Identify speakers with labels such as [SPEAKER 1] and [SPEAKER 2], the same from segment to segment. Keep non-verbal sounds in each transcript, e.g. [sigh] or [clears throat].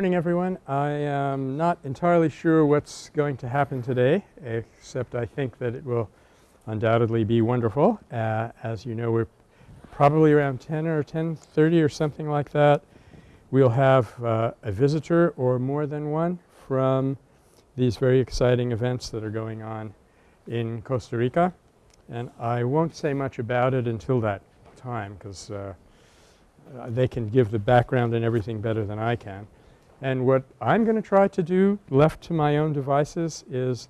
[SPEAKER 1] morning everyone. I am not entirely sure what's going to happen today except I think that it will undoubtedly be wonderful. Uh, as you know we're probably around 10 or 10.30 or something like that. We'll have uh, a visitor or more than one from these very exciting events that are going on in Costa Rica. And I won't say much about it until that time because uh, they can give the background and everything better than I can. And what I'm going to try to do left to my own devices is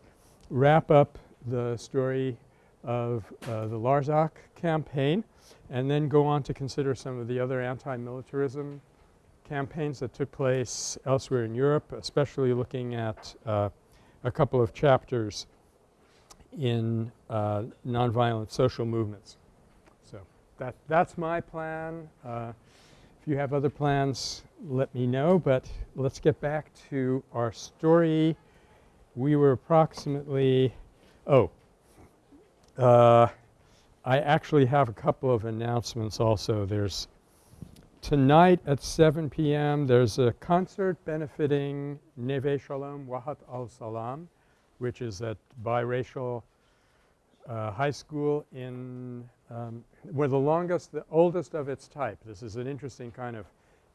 [SPEAKER 1] wrap up the story of uh, the Larzac campaign and then go on to consider some of the other anti-militarism campaigns that took place elsewhere in Europe, especially looking at uh, a couple of chapters in uh, nonviolent social movements. So that, that's my plan. Uh, if you have other plans, let me know. But let's get back to our story. We were approximately – oh, uh, I actually have a couple of announcements also. There's tonight at 7 p.m. there's a concert benefiting Neve Shalom Wahat al-Salam which is at biracial uh, high school in um, we're the longest, the oldest of its type. This is an interesting kind of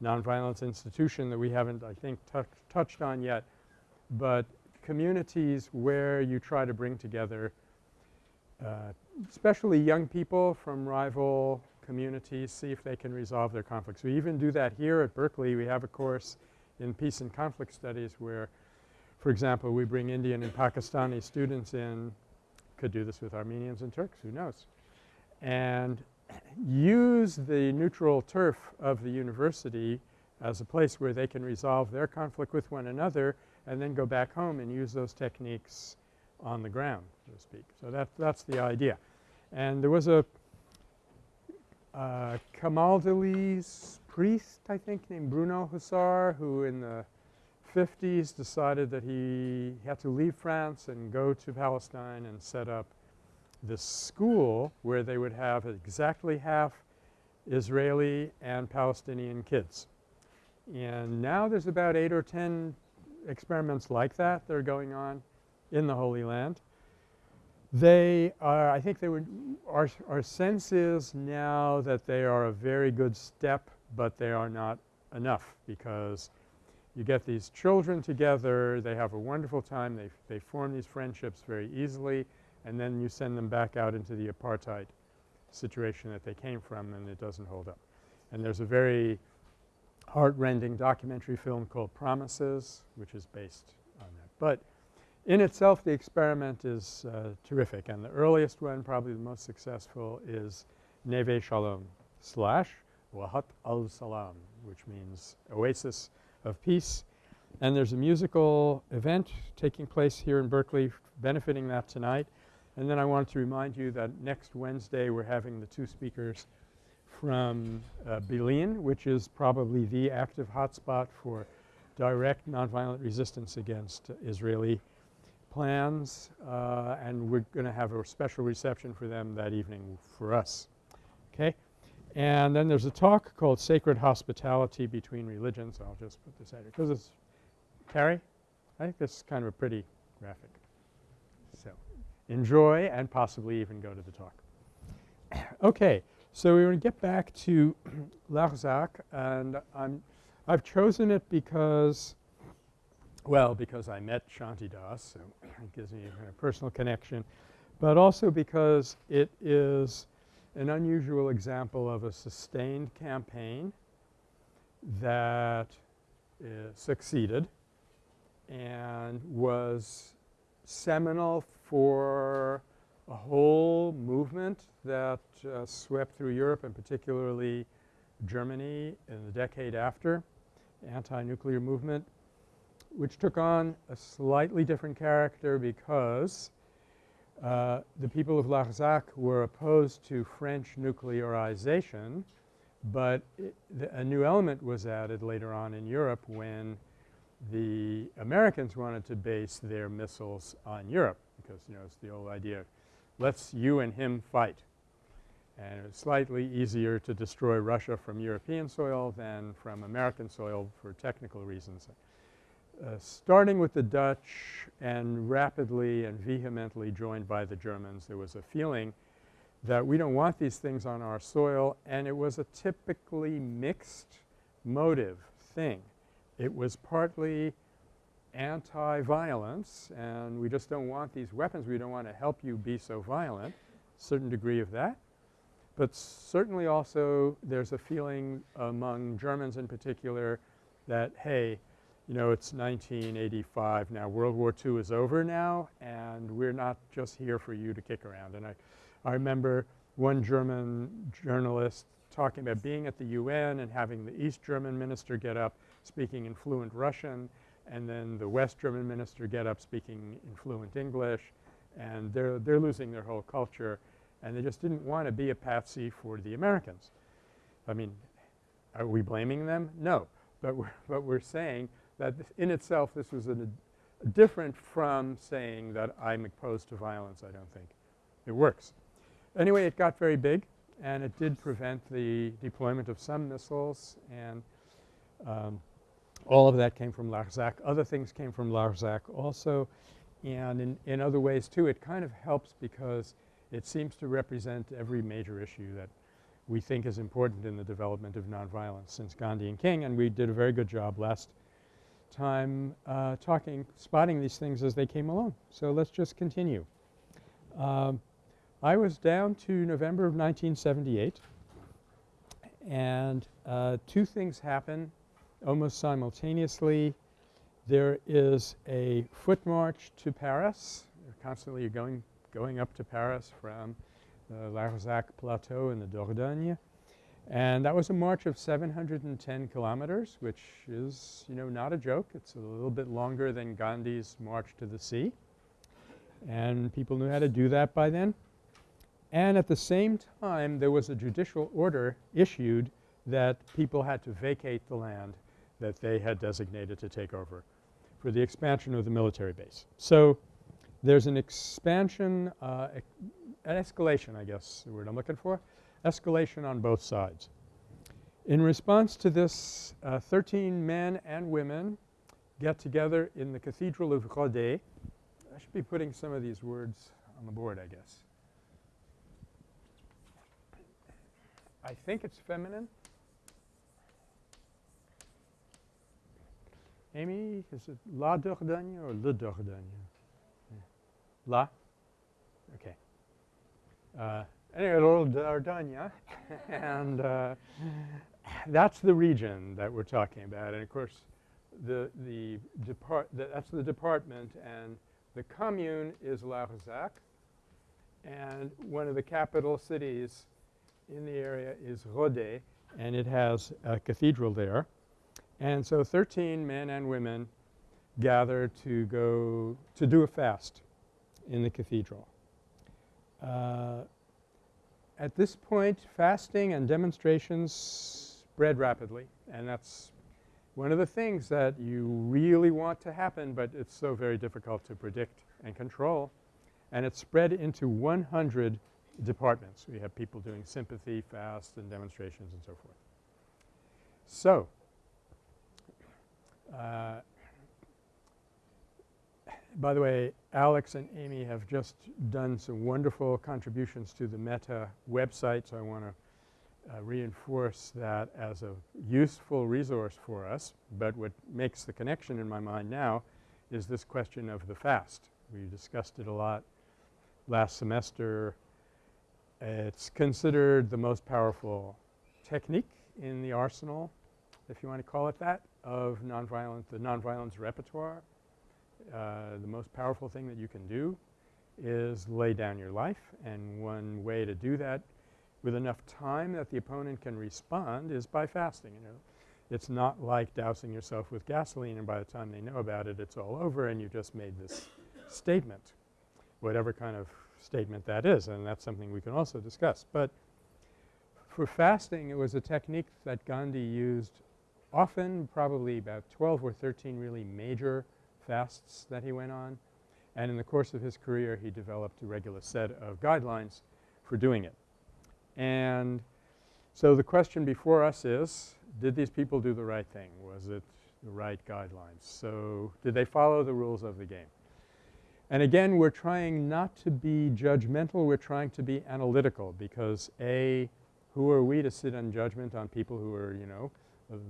[SPEAKER 1] nonviolence institution that we haven't I think touched on yet. But communities where you try to bring together uh, especially young people from rival communities, see if they can resolve their conflicts. We even do that here at Berkeley. We have a course in peace and conflict studies where, for example, we bring Indian and Pakistani students in, could do this with Armenians and Turks, who knows and use the neutral turf of the university as a place where they can resolve their conflict with one another and then go back home and use those techniques on the ground, so to speak. So that, that's the idea. And there was a uh, Camaldolese priest, I think, named Bruno Hussar, who in the 50s decided that he had to leave France and go to Palestine and set up this school where they would have exactly half Israeli and Palestinian kids. And now there's about 8 or 10 experiments like that that are going on in the Holy Land. They are I think they would our, our sense is now that they are a very good step, but they are not enough because you get these children together, they have a wonderful time, they, they form these friendships very easily and then you send them back out into the apartheid situation that they came from and it doesn't hold up. And there's a very heart-rending documentary film called Promises which is based on that. But in itself the experiment is uh, terrific and the earliest one probably the most successful is Neve Shalom slash Wahat al-Salam which means oasis of peace. And there's a musical event taking place here in Berkeley benefiting that tonight. And then I wanted to remind you that next Wednesday we're having the two speakers from uh, which is probably the active hotspot for direct nonviolent resistance against Israeli plans uh, and we're going to have a special reception for them that evening for us. Okay? And then there's a talk called Sacred Hospitality Between Religions. I'll just put this out here because it's – Carrie? I think this is kind of a pretty graphic enjoy and possibly even go to the talk. [clears throat] okay. So we're going to get back to [clears throat] Larzac and I'm I've chosen it because well, because I met Shantidas, so [clears throat] it gives me a kind of personal connection, but also because it is an unusual example of a sustained campaign that uh, succeeded and was seminal for a whole movement that uh, swept through Europe and particularly Germany in the decade after, anti-nuclear movement, which took on a slightly different character because uh, the people of Larzac were opposed to French nuclearization, but the, a new element was added later on in Europe when the Americans wanted to base their missiles on Europe because, you know, it's the old idea, let's you and him fight. And it's slightly easier to destroy Russia from European soil than from American soil for technical reasons. Uh, starting with the Dutch and rapidly and vehemently joined by the Germans, there was a feeling that we don't want these things on our soil and it was a typically mixed motive thing. It was partly anti-violence and we just don't want these weapons. We don't want to help you be so violent, certain degree of that. But certainly also there's a feeling among Germans in particular that, hey, you know, it's 1985 now. World War II is over now and we're not just here for you to kick around. And I, I remember one German journalist talking about being at the UN and having the East German minister get up speaking in fluent Russian and then the West German minister get up speaking in fluent English and they're, they're losing their whole culture and they just didn't want to be a patsy for the Americans. I mean, are we blaming them? No. But we're, [laughs] but we're saying that in itself this was a different from saying that I'm opposed to violence, I don't think. It works. Anyway, it got very big and it did prevent the deployment of some missiles and um, all of that came from Larzac. Other things came from Larzac also and in, in other ways too it kind of helps because it seems to represent every major issue that we think is important in the development of nonviolence since Gandhi and King and we did a very good job last time uh, talking, spotting these things as they came along. So let's just continue. Um, I was down to November of 1978 and uh, two things happen almost simultaneously. There is a foot march to Paris. Constantly going, going up to Paris from the Larzac Plateau in the Dordogne. And that was a march of 710 kilometers which is, you know, not a joke. It's a little bit longer than Gandhi's march to the sea. And people knew how to do that by then. And at the same time there was a judicial order issued that people had to vacate the land that they had designated to take over for the expansion of the military base. So there's an expansion, uh, an escalation I guess the word I'm looking for, escalation on both sides. In response to this, uh, 13 men and women get together in the Cathedral of Rodez. I should be putting some of these words on the board I guess. I think it's feminine. Amy, is it La Dordogne or Le Dordogne? Yeah. La? Okay. Uh, anyway, Le Dordogne [laughs] and uh, that's the region that we're talking about. And of course, the, the depart the, that's the department and the commune is Larzac and one of the capital cities in the area is Rodez and it has a cathedral there. And so 13 men and women gather to go to do a fast in the cathedral. Uh, at this point fasting and demonstrations spread rapidly and that's one of the things that you really want to happen but it's so very difficult to predict and control. And it spread into 100 departments. We have people doing sympathy, fasts and demonstrations and so forth. So uh, by the way, Alex and Amy have just done some wonderful contributions to the Metta website. So I want to uh, reinforce that as a useful resource for us. But what makes the connection in my mind now is this question of the fast. We discussed it a lot last semester. It's considered the most powerful technique in the arsenal, if you want to call it that of nonviolence, the nonviolence repertoire. Uh, the most powerful thing that you can do is lay down your life and one way to do that with enough time that the opponent can respond is by fasting, you know. It's not like dousing yourself with gasoline and by the time they know about it it's all over and you just made this statement, whatever kind of statement that is and that's something we can also discuss. But for fasting it was a technique that Gandhi used often probably about 12 or 13 really major fasts that he went on. And in the course of his career he developed a regular set of guidelines for doing it. And so the question before us is did these people do the right thing? Was it the right guidelines? So did they follow the rules of the game? And again we're trying not to be judgmental, we're trying to be analytical because A, who are we to sit in judgment on people who are, you know,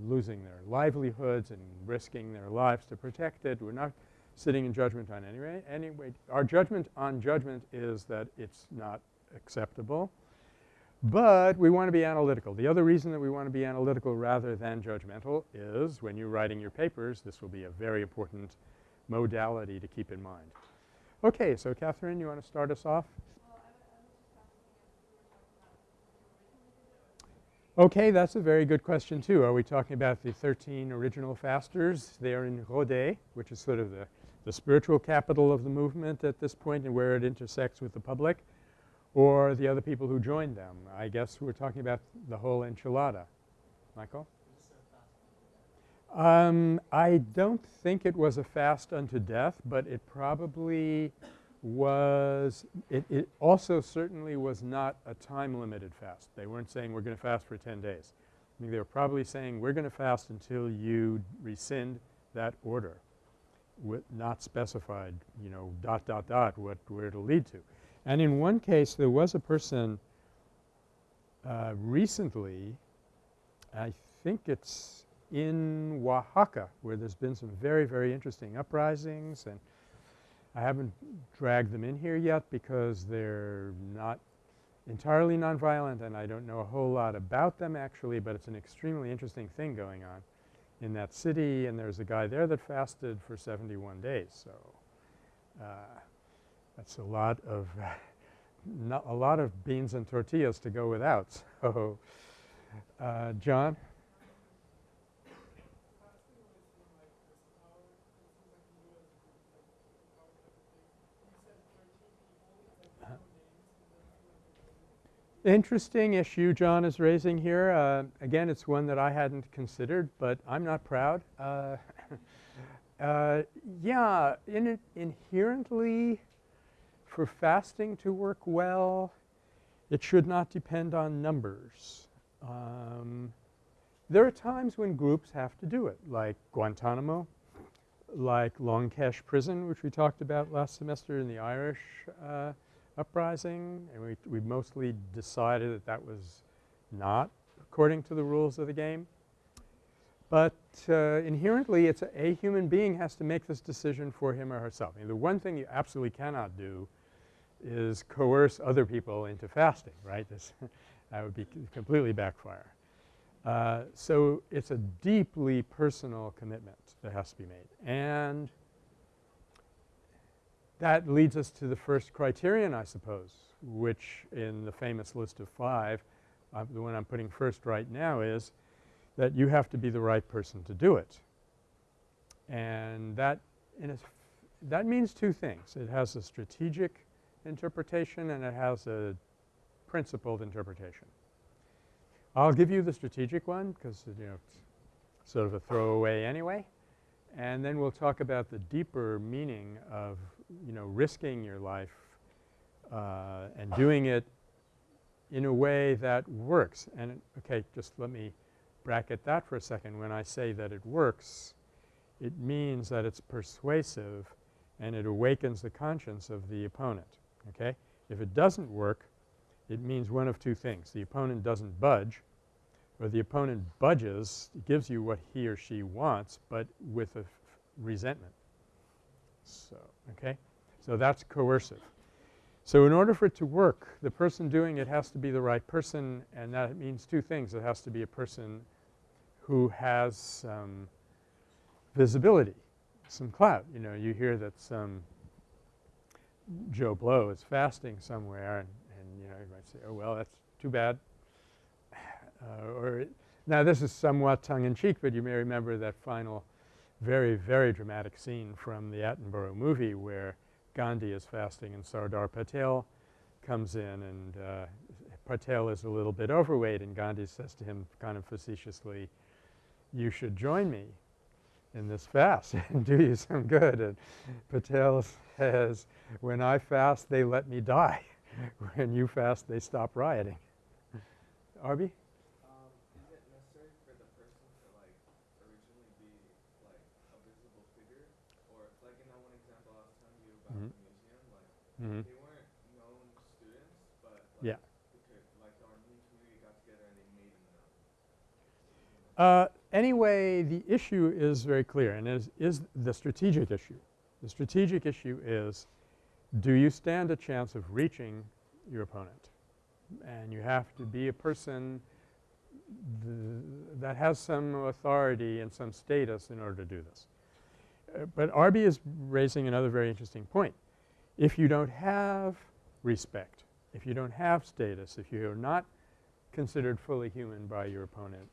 [SPEAKER 1] losing their livelihoods and risking their lives to protect it. We're not sitting in judgment on anyway. Anyway, our judgment on judgment is that it's not acceptable, but we want to be analytical. The other reason that we want to be analytical rather than judgmental is when you're writing your papers, this will be a very important modality to keep in mind. Okay. So, Catherine, you want to start us off? Okay, that's a very good question too. Are we talking about the 13 original fasters there in Rodez, which is sort of the, the spiritual capital of the movement at this point and where it intersects with the public, or the other people who joined them? I guess we're talking about the whole enchilada. Michael? Um, I don't think it was a fast unto death, but it probably was it, it also certainly was not a time limited fast. They weren't saying we're going to fast for 10 days. I mean they were probably saying we're going to fast until you rescind that order with not specified you know dot dot dot what where it'll lead to. And in one case there was a person uh, recently I think it's in Oaxaca where there's been some very, very interesting uprisings and I haven't dragged them in here yet because they're not entirely nonviolent and I don't know a whole lot about them actually, but it's an extremely interesting thing going on in that city and there's a guy there that fasted for 71 days. So, uh, that's a lot of [laughs] a lot of beans and tortillas to go without. [laughs] So, uh, John? Interesting issue John is raising here. Uh, again, it's one that I hadn't considered, but I'm not proud. Uh, [laughs] uh, yeah, in inherently for fasting to work well, it should not depend on numbers. Um, there are times when groups have to do it, like Guantanamo, like Long Kesh Prison, which we talked about last semester in the Irish uh, uprising and we, we mostly decided that that was not according to the rules of the game. But uh, inherently it's a, a, human being has to make this decision for him or herself. I mean, the one thing you absolutely cannot do is coerce other people into fasting, right? This [laughs] that would be completely backfire. Uh, so it's a deeply personal commitment that has to be made. And that leads us to the first criterion I suppose, which in the famous list of five, uh, the one I'm putting first right now is that you have to be the right person to do it. And that in that means two things. It has a strategic interpretation and it has a principled interpretation. I'll give you the strategic one because you know it's sort of a throwaway anyway. And then we'll talk about the deeper meaning of you know, risking your life uh, and doing it in a way that works. And okay, just let me bracket that for a second. When I say that it works, it means that it's persuasive and it awakens the conscience of the opponent, okay? If it doesn't work, it means one of two things. The opponent doesn't budge or the opponent budges, gives you what he or she wants, but with a resentment. So, okay. So that's coercive. So in order for it to work, the person doing it has to be the right person and that means two things. It has to be a person who has some visibility, some clout. You know, you hear that some Joe Blow is fasting somewhere and, and you know, you might say, oh well, that's too bad. [sighs] Uh, or now this is somewhat tongue in cheek, but you may remember that final very, very dramatic scene from the Attenborough movie where Gandhi is fasting and Sardar Patel comes in and uh, Patel is a little bit overweight and Gandhi says to him kind of facetiously, you should join me in this fast [laughs] and do you some good. And Patel says, when I fast they let me die. [laughs] when you fast they stop rioting. Arby?
[SPEAKER 2] Um, is it necessary for the person to like originally be like a visible figure, or like in that one example I was telling you about
[SPEAKER 1] Mhm.
[SPEAKER 2] the museum, like
[SPEAKER 1] Mm-hmm.
[SPEAKER 2] they weren't known students, but like,
[SPEAKER 1] Yeah.
[SPEAKER 2] like community got together and they made them known.
[SPEAKER 1] Uh, anyway, the issue is very clear and is, is the strategic issue. The strategic issue is do you stand a chance of reaching your opponent? And you have to be a person th that has some authority and some status in order to do this. Uh, but Arby is raising another very interesting point. If you don't have respect, if you don't have status, if you are not considered fully human by your opponent,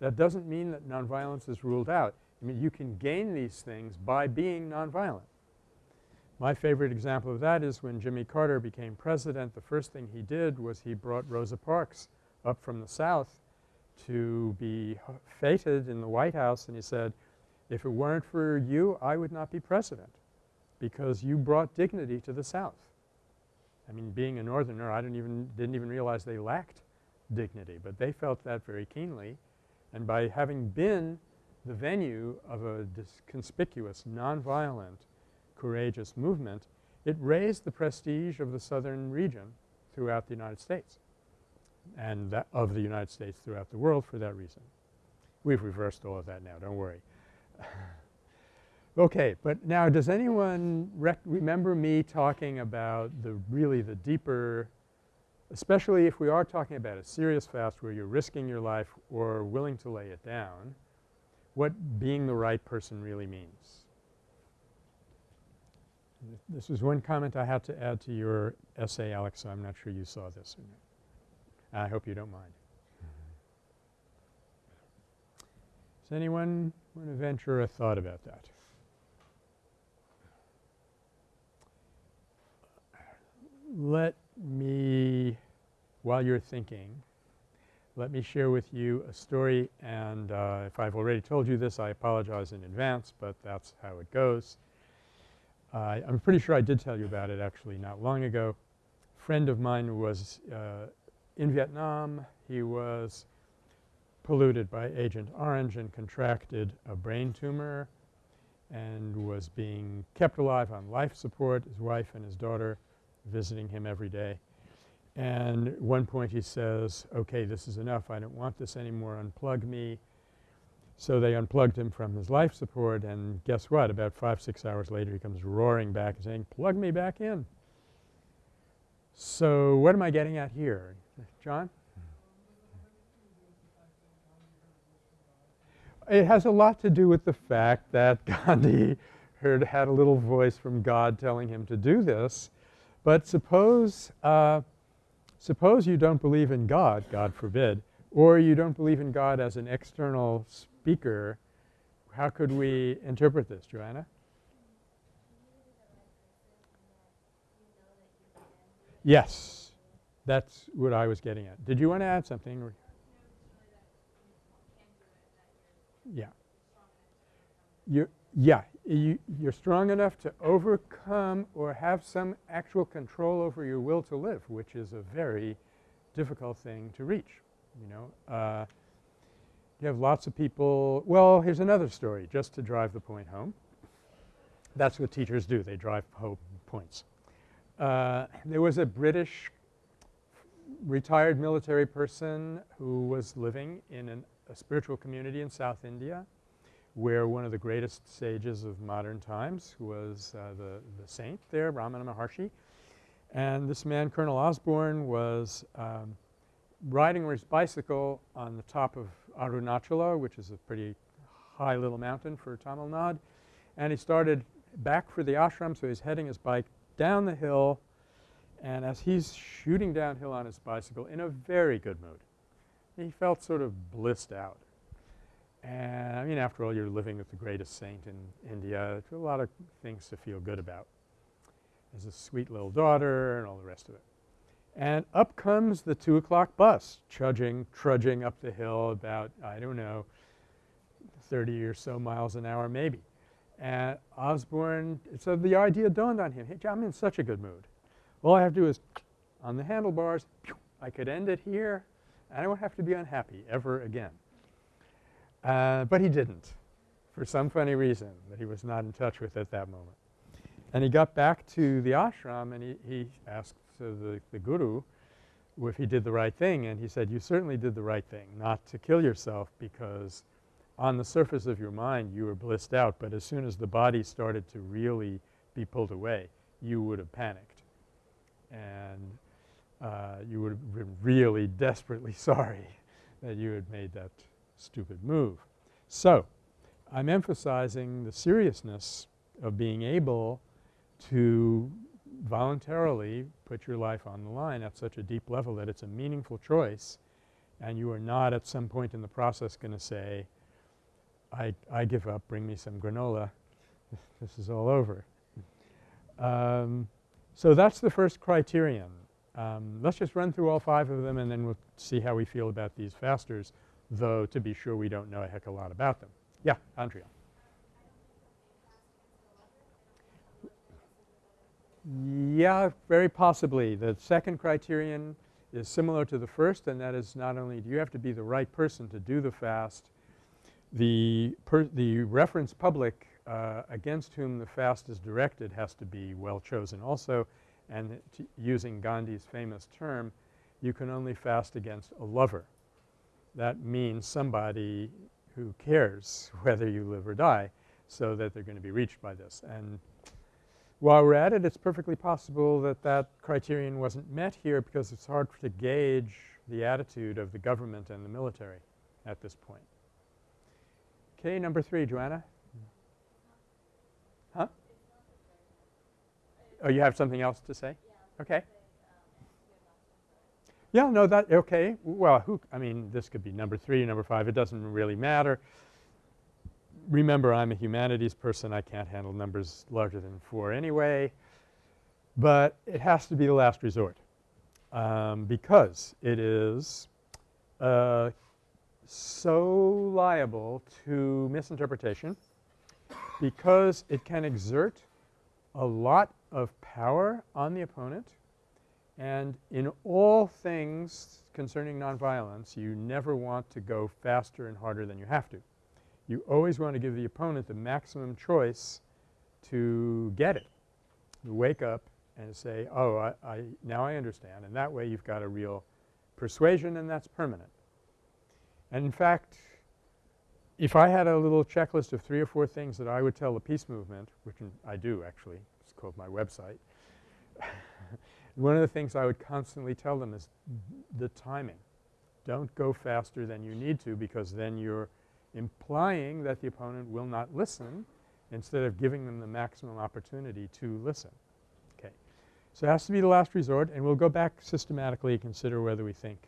[SPEAKER 1] that doesn't mean that nonviolence is ruled out. I mean you can gain these things by being nonviolent. My favorite example of that is when Jimmy Carter became president, the first thing he did was he brought Rosa Parks up from the South to be feted in the White House and he said, if it weren't for you, I would not be president because you brought dignity to the South. I mean being a northerner I didn't even didn't even realize they lacked dignity, but they felt that very keenly and by having been the venue of a conspicuous, nonviolent, courageous movement, it raised the prestige of the southern region throughout the United States and of the United States throughout the world for that reason. We've reversed all of that now, don't worry. [laughs] okay, but now does anyone remember me talking about the really the deeper especially if we are talking about a serious fast where you're risking your life or willing to lay it down, what being the right person really means. This was one comment I had to add to your essay, Alex, so I'm not sure you saw this or not. I hope you don't mind. Mm-hmm. Does anyone want to venture a thought about that? Let me, while you're thinking, let me share with you a story and uh, if I've already told you this I apologize in advance, but that's how it goes. Uh, I'm pretty sure I did tell you about it actually not long ago. A friend of mine was uh, in Vietnam. He was polluted by Agent Orange and contracted a brain tumor and was being kept alive on life support. His wife and his daughter visiting him every day. And at one point he says, okay, this is enough. I don't want this anymore. Unplug me. So they unplugged him from his life support and guess what? About 5, 6 hours later he comes roaring back and saying, plug me back in. So what am I getting at here? John? It has a lot to do with the fact that [laughs] Gandhi heard had a little voice from God telling him to do this. But suppose uh, suppose you don't believe in God, God forbid, or you don't believe in God as an external speaker, how could we interpret this, Joanna? Yes. That's what I was getting at. Did you want to add something? Yeah. You're, yeah. You, you're strong enough to overcome or have some actual control over your will to live, which is a very difficult thing to reach, you know. Uh, you have lots of people – well, here's another story just to drive the point home. That's what teachers do. They drive home points. Uh, there was a British retired military person who was living in an, a spiritual community in South India where one of the greatest sages of modern times was uh, the, the saint there, Ramana Maharshi. And this man, Colonel Osborne, was um, riding his bicycle on the top of Arunachala, which is a pretty high little mountain for Tamil Nadu. And he started back for the ashram, so he's heading his bike down the hill. And as he's shooting downhill on his bicycle in a very good mood, he felt sort of blissed out. And I mean after all you're living with the greatest saint in India, a lot of things to feel good about. There's a sweet little daughter and all the rest of it. And up comes the 2 o'clock bus trudging, trudging up the hill about I don't know 30 or so miles an hour maybe. And Osborne – so the idea dawned on him, hey I'm in such a good mood. All I have to do is on the handlebars, I could end it here and I won't have to be unhappy ever again. Uh, but he didn't for some funny reason that he was not in touch with at that moment. And he got back to the ashram and he, he asked the, the guru if he did the right thing and he said, you certainly did the right thing not to kill yourself because on the surface of your mind you were blissed out, but as soon as the body started to really be pulled away, you would have panicked. And uh, you would have been really desperately [laughs] sorry that you had made that stupid move. So, I'm emphasizing the seriousness of being able to voluntarily put your life on the line at such a deep level that it's a meaningful choice and you are not at some point in the process going to say, I, I give up, bring me some granola, [laughs] this is all over. Um, so that's the first criterion. Um, let's just run through all five of them and then we'll see how we feel about these fasters, though to be sure we don't know a heck a lot about them. Yeah, Andrea. Yeah, very possibly. The second criterion is similar to the first and that is not only do you have to be the right person to do the fast, the, the reference public uh, against whom the fast is directed has to be well chosen also and using Gandhi's famous term, you can only fast against a lover. That means somebody who cares [laughs] whether you live or die so that they're going to be reached by this. And while we're at it, it's perfectly possible that that criterion wasn't met here because it's hard to gauge the attitude of the government and the military at this point. Okay, number three, Joanna. Huh? Oh, you have something else to say? Okay. Yeah, no, that okay. Well, who I mean, this could be number 3, number 5. It doesn't really matter. Remember, I'm a humanities person. I can't handle numbers larger than 4 anyway. But it has to be the last resort um, because it is uh, so liable to misinterpretation because it can exert a lot of power on the opponent and in all things concerning nonviolence you never want to go faster and harder than you have to. You always want to give the opponent the maximum choice to get it, You wake up and say, oh, I, I now I understand and that way you've got a real persuasion and that's permanent. And in fact, if I had a little checklist of three or four things that I would tell the peace movement, which I do actually, it's called my website One of the things I would constantly tell them is the timing. Don't go faster than you need to because then you're implying that the opponent will not listen instead of giving them the maximum opportunity to listen. Okay. So it has to be the last resort and we'll go back systematically and consider whether we think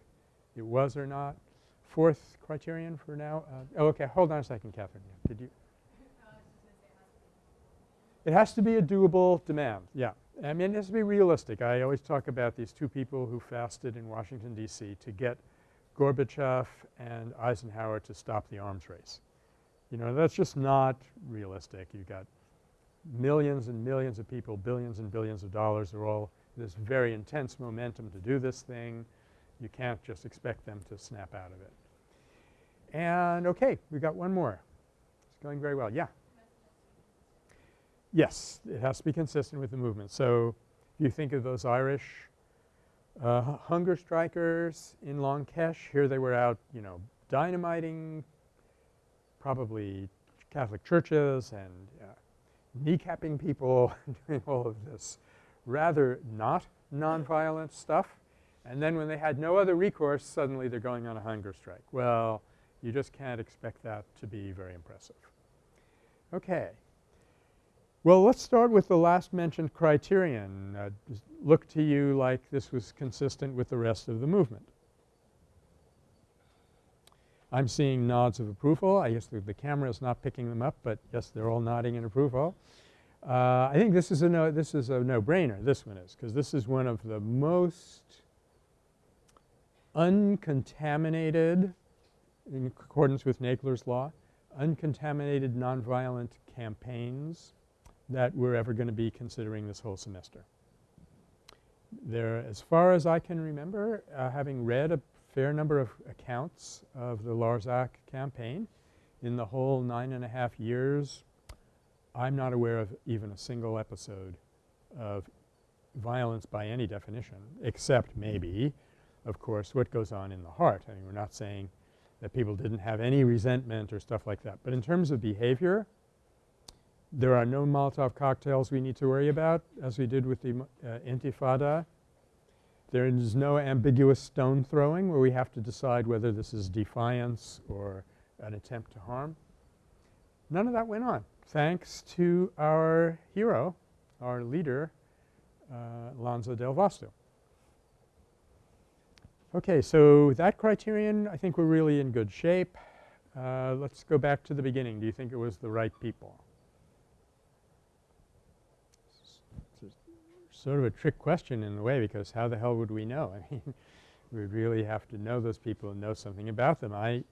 [SPEAKER 1] it was or not. Fourth criterion for now. Uh, oh, okay. Hold on a second, Catherine. Did you? [laughs] It has to be a doable demand. Yeah. I mean, has to be realistic. I always talk about these two people who fasted in Washington, D.C. to get Gorbachev and Eisenhower to stop the arms race. You know, that's just not realistic. You've got millions and millions of people, billions and billions of dollars are all this very intense momentum to do this thing. You can't just expect them to snap out of it. And okay, we've got one more. It's going very well. Yeah. Yes, it has to be consistent with the movement. So, if you think of those Irish uh, hunger strikers in Long Kesh, here they were out, you know, dynamiting probably Catholic churches and uh, kneecapping people, [laughs] doing all of this rather not nonviolent stuff. And then when they had no other recourse, suddenly they're going on a hunger strike. Well, you just can't expect that to be very impressive. Okay. Well, let's start with the last mentioned criterion. Uh, look to you like this was consistent with the rest of the movement. I'm seeing nods of approval. I guess the, the camera is not picking them up, but yes, they're all nodding in approval. Uh, I think this is a no, this is a no-brainer, this one is, because this is one of the most uncontaminated, in accordance with Nagler's law, uncontaminated nonviolent campaigns that we're ever going to be considering this whole semester. There, as far as I can remember, uh, having read a fair number of accounts of the Larzac campaign. In the whole nine and a half years, I'm not aware of even a single episode of violence by any definition except maybe, of course, what goes on in the heart. I mean, we're not saying that people didn't have any resentment or stuff like that. But in terms of behavior, there are no Molotov cocktails we need to worry about as we did with the uh, Intifada. There is no ambiguous stone throwing where we have to decide whether this is defiance or an attempt to harm. None of that went on thanks to our hero, our leader, uh, Lanza del Vasto. Okay, so that criterion I think we're really in good shape. Uh, let's go back to the beginning. Do you think it was the right people? It's sort of a trick question in a way because how the hell would we know? [laughs] I mean, we would really have to know those people and know something about them. I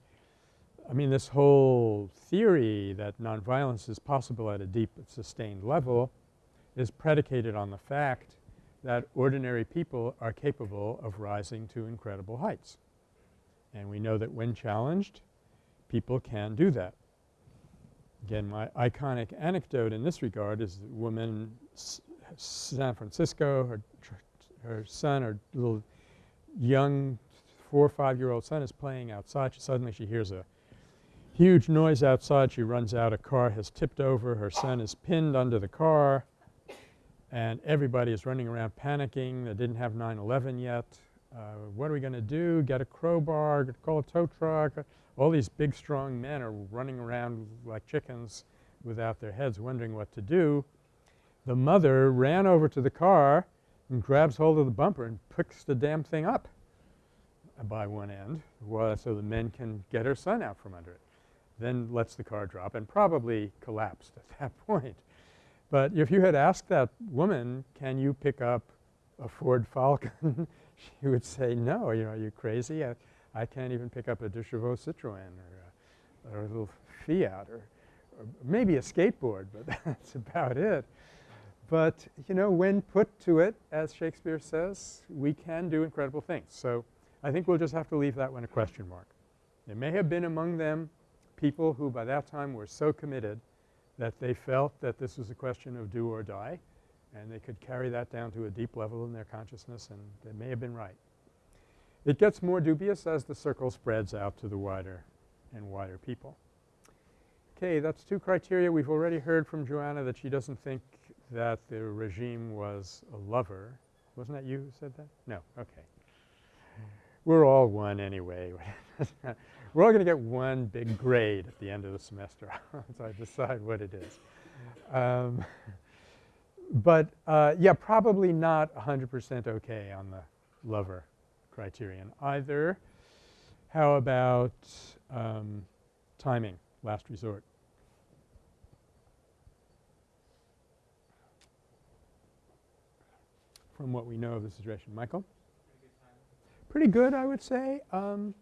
[SPEAKER 1] I mean this whole theory that nonviolence is possible at a deep sustained level is predicated on the fact that ordinary people are capable of rising to incredible heights. And we know that when challenged, people can do that. Again, my iconic anecdote in this regard is the woman San Francisco, her, her son, her little young four or five year old son is playing outside. She suddenly she hears a huge noise outside. She runs out. A car has tipped over. Her son is pinned under the car and everybody is running around panicking. They didn't have 9-11 yet. Uh, what are we going to do? Get a crowbar, call a tow truck. All these big strong men are running around like chickens without their heads wondering what to do. The mother ran over to the car and grabs hold of the bumper and picks the damn thing up by one end so the men can get her son out from under it. Then lets the car drop and probably collapsed at that [laughs] point. But if you had asked that woman, can you pick up a Ford Falcon, [laughs] she would say, no, you know, are you crazy? I, I can't even pick up a Deux Chevaux Citroën or a, or a little Fiat or, or maybe a skateboard, but [laughs] that's about it. But, you know, when put to it, as Shakespeare says, we can do incredible things. So I think we'll just have to leave that one a question mark. There may have been among them people who by that time were so committed that they felt that this was a question of do or die and they could carry that down to a deep level in their consciousness and they may have been right. It gets more dubious as the circle spreads out to the wider and wider people. Okay, that's two criteria. We've already heard from Joanna that she doesn't think that the regime was a lover. Wasn't that you who said that? No, okay. We're all one anyway. [laughs] We're all going to get one big grade at the end of the semester [laughs] once I decide what it is. Um, [laughs] but uh, yeah, probably not 100 percent okay on the lover criterion either. How about um, timing, last resort? From what we know of the situation. Michael? Pretty good, I would say. Um,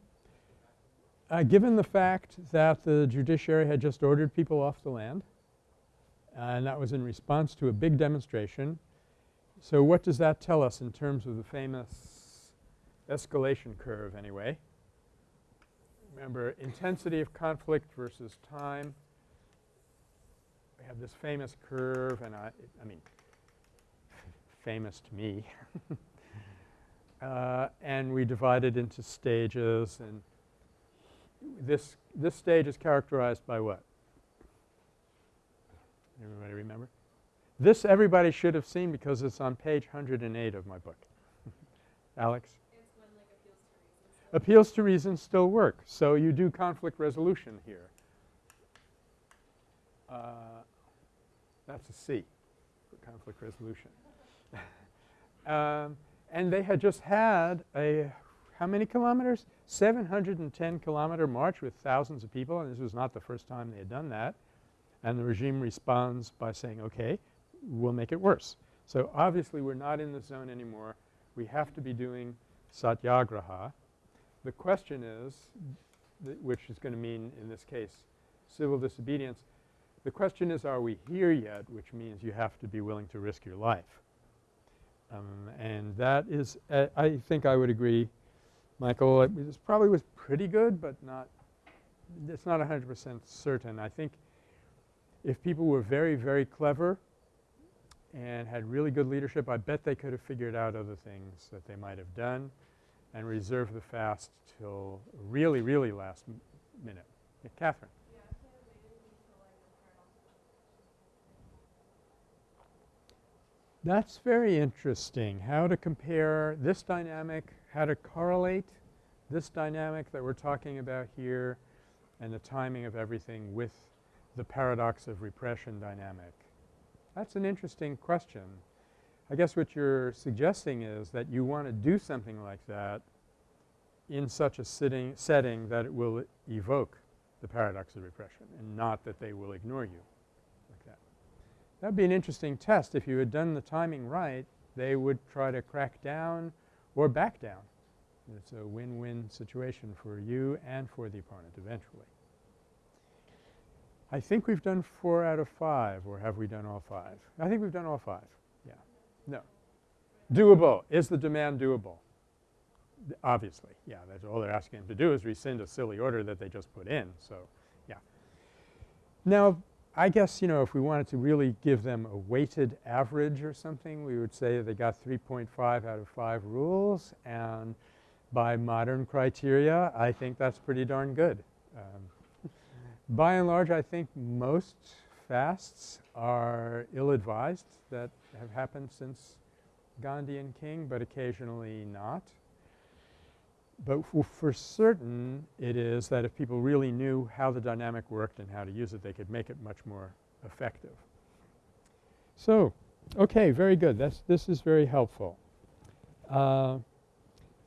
[SPEAKER 1] uh, given the fact that the judiciary had just ordered people off the land and that was in response to a big demonstration. So what does that tell us in terms of the famous escalation curve anyway? Remember intensity of conflict versus time. We have this famous curve and I, I mean famous to me. [laughs] uh, and we divide it into stages and this, this stage is characterized by what? Everybody remember? This everybody should have seen because it's on page 108 of my book. [laughs] Alex?
[SPEAKER 3] Like appeals,
[SPEAKER 1] to appeals to reason still work. So you do conflict resolution here. Uh, that's a C for conflict resolution. Um, and they had just had a how many kilometers? 710 kilometer march with thousands of people and this was not the first time they had done that. And the regime responds by saying, okay, we'll make it worse. So obviously we're not in the zone anymore. We have to be doing satyagraha. The question is, which is going to mean in this case civil disobedience, the question is are we here yet, which means you have to be willing to risk your life. Um, and that is uh, I think I would agree Michael, it was probably was pretty good, but not it's not 100 percent certain. I think if people were very, very clever and had really good leadership, I bet they could have figured out other things that they might have done and reserved the fast till really, really last minute. Yeah, Catherine.
[SPEAKER 3] Yeah, I can't wait until like the paradox of
[SPEAKER 1] That's very interesting, how to compare this dynamic, how to correlate this dynamic that we're talking about here and the timing of everything with the paradox of repression dynamic. That's an interesting question. I guess what you're suggesting is that you want to do something like that in such a sitting setting that it will evoke the paradox of repression and not that they will ignore you. That would be an interesting test. If you had done the timing right, they would try to crack down or back down. It's a win-win situation for you and for the opponent eventually. I think we've done 4 out of 5 or have we done all 5? I think we've done all 5. Yeah. No. Doable. Is the demand doable? Obviously. Yeah, that's all they're asking them to do is rescind a silly order that they just put in. So, yeah. Now, I guess, you know, if we wanted to really give them a weighted average or something, we would say they got 3.5 out of 5 rules and by modern criteria, I think that's pretty darn good. Um, by and large, I think most fasts are ill-advised that have happened since Gandhi and King, but occasionally not. But for certain, it is that if people really knew how the dynamic worked and how to use it, they could make it much more effective. So, okay, very good. That's this is very helpful. Uh,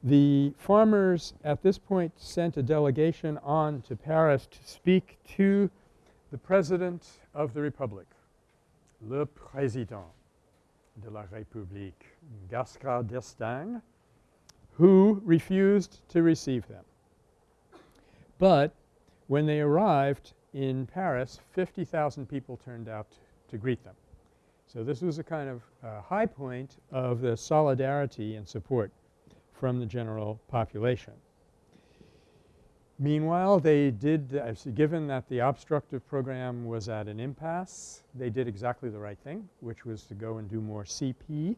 [SPEAKER 1] the farmers at this point sent a delegation on to Paris to speak to the President of the Republic, le Président de la République, Giscard d'Estaing, who refused to receive them. But when they arrived in Paris, 50,000 people turned out to greet them. So this was a kind of uh, high point of the solidarity and support from the general population. Meanwhile, they did uh, given that the obstructive program was at an impasse, they did exactly the right thing, which was to go and do more CP,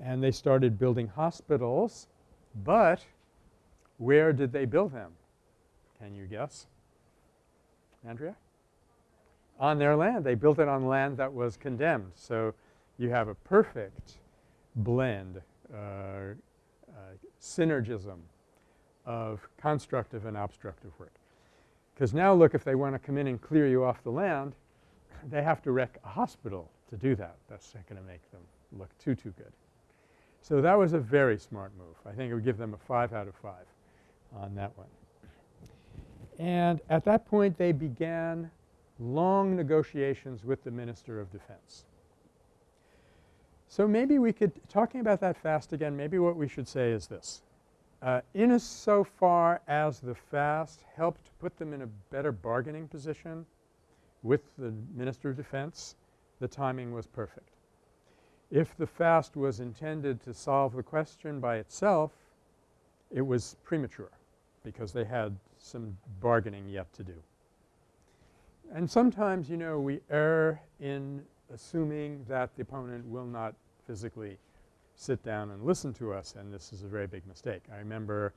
[SPEAKER 1] and they started building hospitals. But where did they build them? Can you guess? Andrea? On their land. They built it on land that was condemned. So you have a perfect blend, uh, uh, synergism of constructive and obstructive work. Because now look, if they want to come in and clear you off the land, they have to wreck a hospital to do that. That's not going to make them look too, too good. So that was a very smart move. I think it would give them a 5 out of 5 on that one. And at that point, they began long negotiations with the Minister of Defense. So maybe we could – talking about that fast again, maybe what we should say is this. Uh, in as so far as the fast helped put them in a better bargaining position with the Minister of Defense, the timing was perfect. If the fast was intended to solve the question by itself, it was premature because they had some bargaining yet to do. And sometimes, you know, we err in assuming that the opponent will not physically sit down and listen to us, and this is a very big mistake. I remember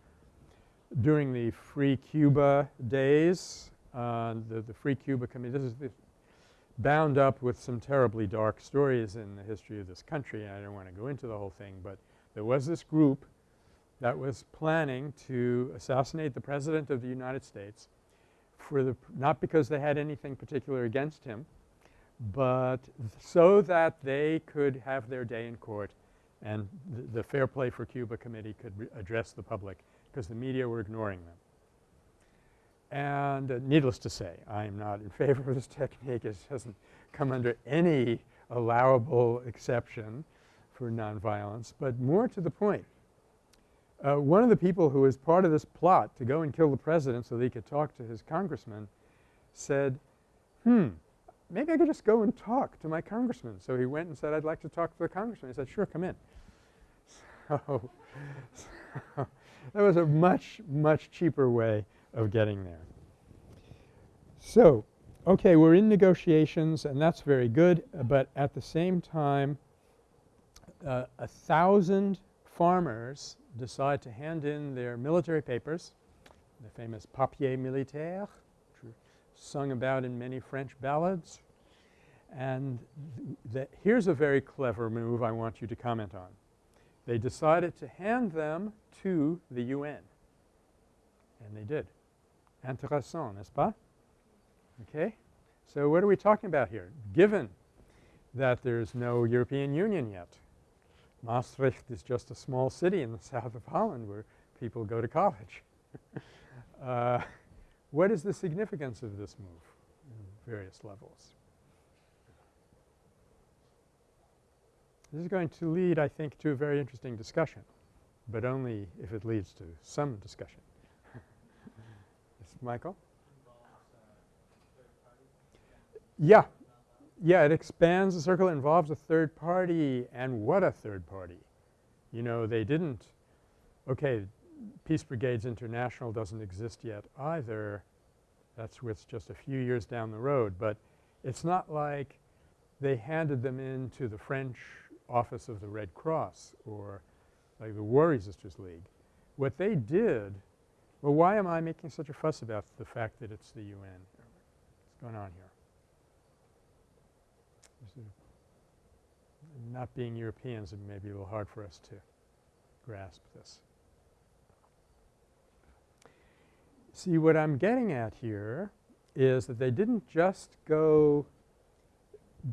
[SPEAKER 1] during the Free Cuba days, uh, the, the Free Cuba Committee, this is this bound up with some terribly dark stories in the history of this country, and I don't want to go into the whole thing, but there was this group that was planning to assassinate the President of the United States for the – not because they had anything particular against him, but so that they could have their day in court and the, the Fair Play for Cuba Committee could address the public because the media were ignoring them. And uh, needless to say, I am not in [laughs] favor of this technique. It doesn't come under any allowable exception for nonviolence. But more to the point, uh, one of the people who was part of this plot to go and kill the president so that he could talk to his congressman said, hmm, maybe I could just go and talk to my congressman. So he went and said, I'd like to talk to the congressman. He said, sure, come in. [laughs] So, [laughs] so that was a much, much cheaper way of getting there. So, okay, we're in negotiations and that's very good, but at the same time, uh, a thousand farmers decide to hand in their military papers, the famous papier militaire, sung about in many French ballads. And here's a very clever move I want you to comment on. They decided to hand them to the UN. And they did. Intéressant, n'est-ce pas? Okay. So what are we talking about here? Given that there's no European Union yet, Maastricht is just a small city in the [laughs] south of Holland where people go to college. [laughs] uh, what is the significance of this move in various levels? This is going to lead, I think, to a very interesting discussion, but only if it leads to some discussion. Michael? Yeah. Yeah, it expands the circle, it involves a third party, and what a third party. You know, they didn't – okay, Peace Brigades International doesn't exist yet either. That's with just a few years down the road, but it's not like they handed them in to the French office of the Red Cross or like the War Resisters League. What they did – well, why am I making such a fuss about the fact that it's the UN? What's going on here? not being Europeans, it may be a little hard for us to grasp this. See, what I'm getting at here is that they didn't just go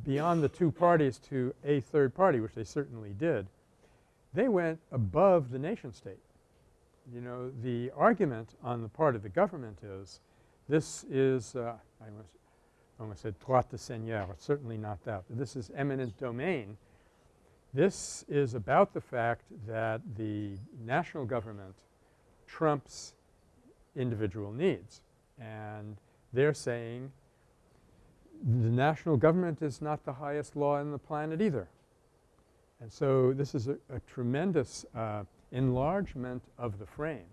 [SPEAKER 1] beyond the two parties to a third party, which they certainly did. They went above the nation state. You know, the argument on the part of the government is this is uh, I almost, almost said droit de seigneur. It's certainly not that. This is eminent domain. This is about the fact that the national government trumps individual needs. And they're saying the national government is not the highest law in the planet either. And so this is a, a tremendous uh, enlargement of the frame.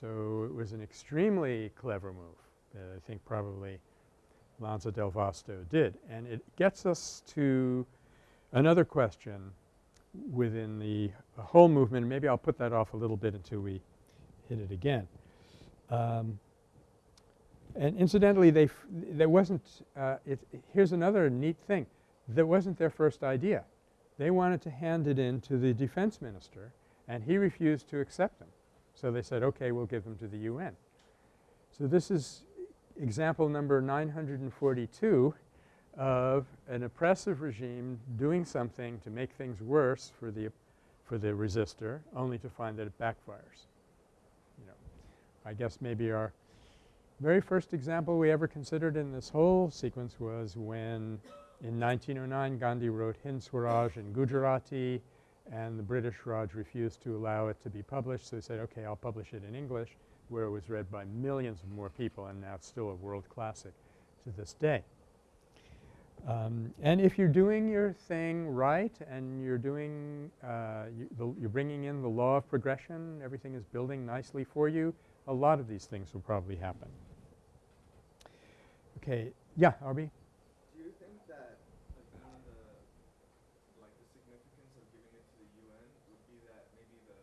[SPEAKER 1] So it was an extremely clever move that I think probably Lanza del Vasto did. And it gets us to another question within the whole movement. Maybe I'll put that off a little bit until we hit it again. Um, and incidentally, they there wasn't uh, it, here's another neat thing. That wasn't their first idea. They wanted to hand it in to the defense minister and he refused to accept them. So they said, okay, we'll give them to the UN. So this is example number 942 of an oppressive regime doing something to make things worse for the for the resistor only to find that it backfires. You know, I guess maybe our very first example we ever considered in this whole sequence was when in 1909 Gandhi wrote Hind Swaraj in Gujarati and the British Raj refused to allow it to be published. So he said, okay, I'll publish it in English where it was read by millions of more people and now it's still a world classic to this day. Um, and if you're doing your thing right and you're doing uh, you you're bringing in the law of progression, everything is building nicely for you, a lot of these things will probably happen. Okay. Yeah, Arby?
[SPEAKER 2] Do you think that like one of the like the significance of giving it to the UN would be that maybe the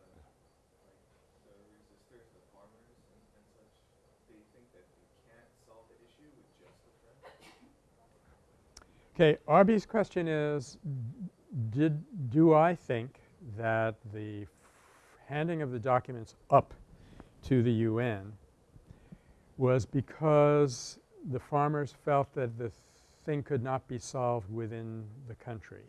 [SPEAKER 2] like the resistors, the farmers and, and such, they think that they can't solve the issue with just the French?
[SPEAKER 1] Okay. Arby's question is did do I think that the handing of the documents up to the UN was because the farmers felt that the thing could not be solved within the country.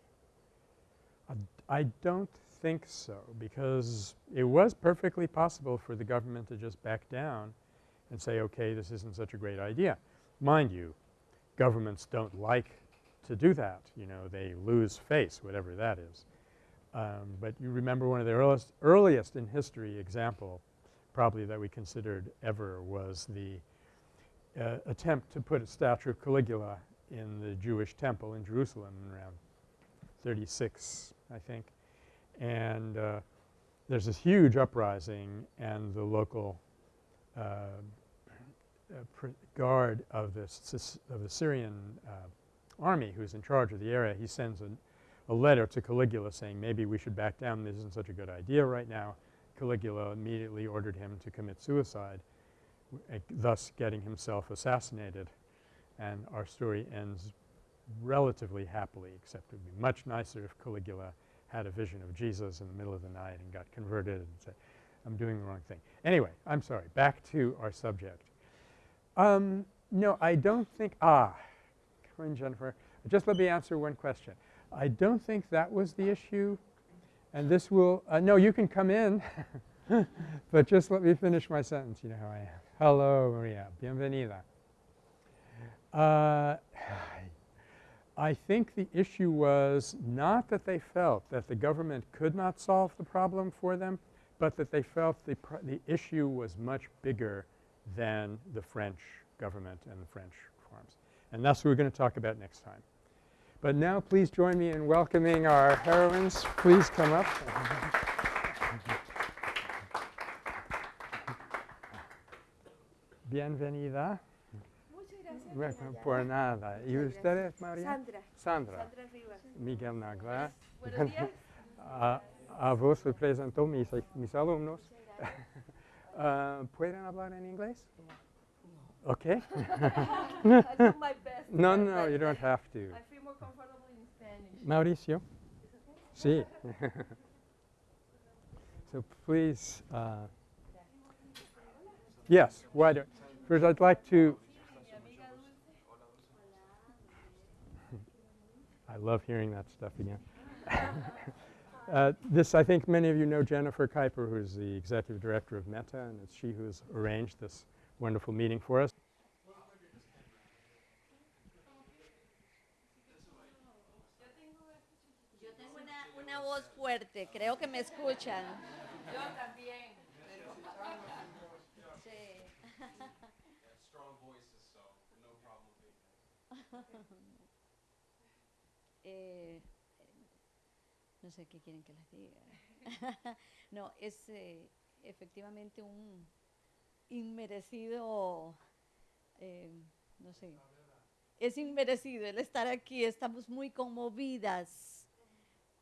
[SPEAKER 1] I don't think so because it was perfectly possible for the government to just back down and say, okay, this isn't such a great idea. Mind you, governments don't like to do that. You know, they lose face, whatever that is. Um, but you remember one of the earliest, earliest in history example probably that we considered ever was the uh, attempt to put a statue of Caligula in the Jewish temple in Jerusalem around 36, I think. And uh, there's this huge uprising and the local uh, uh, guard of the, of the Syrian uh, army who's in charge of the area, he sends a, a letter to Caligula saying maybe we should back down. This isn't such a good idea right now. Caligula immediately ordered him to commit suicide, uh, thus getting himself assassinated. And our story ends relatively happily, except it would be much nicer if Caligula had a vision of Jesus in the middle of the night and got converted and said, I'm doing the wrong thing. Anyway, I'm sorry. Back to our subject. Um, no, I don't think – ah, come Jennifer. Just let me answer one question. I don't think that was the issue, and this will uh, – no, you can come in, [laughs] but just let me finish my sentence. You know how I am. Hello, Maria. Bienvenida. Uh, I think the issue was not that they felt that the government could not solve the problem for them, but that they felt the, the issue was much bigger than the French government and the French. And that's what we're going to talk about next time. But now please join me in welcoming our heroines. Please come up. Bienvenida.
[SPEAKER 3] Muchas gracias.
[SPEAKER 1] Bueno, Por nada. ¿Y
[SPEAKER 3] Muchas
[SPEAKER 1] usted
[SPEAKER 3] gracias.
[SPEAKER 1] es María?
[SPEAKER 3] Sandra.
[SPEAKER 1] Sandra.
[SPEAKER 3] Sandra Rivas.
[SPEAKER 1] Miguel Nagler.
[SPEAKER 3] Buenos días.
[SPEAKER 1] A, a vos le presento mis, mis alumnos. [laughs] Ah, ¿Pueden hablar en inglés? Ok. [laughs]
[SPEAKER 3] I [laughs] do my best.
[SPEAKER 1] no, no, you don't [laughs] have to.
[SPEAKER 3] I feel more comfortable in Spanish.
[SPEAKER 1] Mauricio? Sí. so please, uh, yes, why don't, first I'd like to,
[SPEAKER 3] Mi amiga Dulce.
[SPEAKER 1] I love hearing that stuff again. uh, this, I think many of you know Jennifer Kuiper, who's the executive director of Metta, and it's she who's arranged this wonderful meeting for us.
[SPEAKER 4] Yo tengo una, una voz fuerte, creo que me escuchan.
[SPEAKER 3] Yo también.
[SPEAKER 4] Sí.
[SPEAKER 2] strong voices, so no problem being
[SPEAKER 4] Eh, no sé qué quieren que les diga. [laughs] no, es eh, efectivamente un inmerecido, eh, no sé, es inmerecido el estar aquí. Estamos muy conmovidas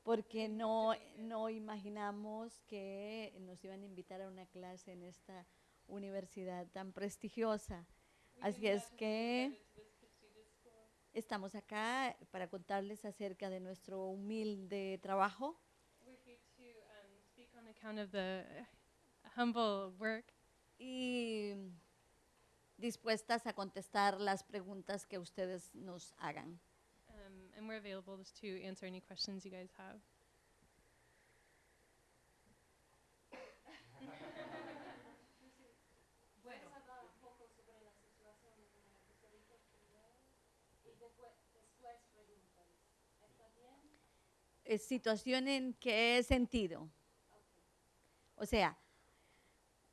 [SPEAKER 4] porque no, no imaginamos que nos iban a invitar a una clase en esta universidad tan prestigiosa. Así es que estamos acá para contarles acerca de nuestro humilde trabajo y dispuestas a contestar las preguntas que ustedes nos hagan.
[SPEAKER 5] um, and we're available to answer any questions you guys have.
[SPEAKER 3] Bueno,
[SPEAKER 4] Eh, ¿Situación en qué sentido? O sea,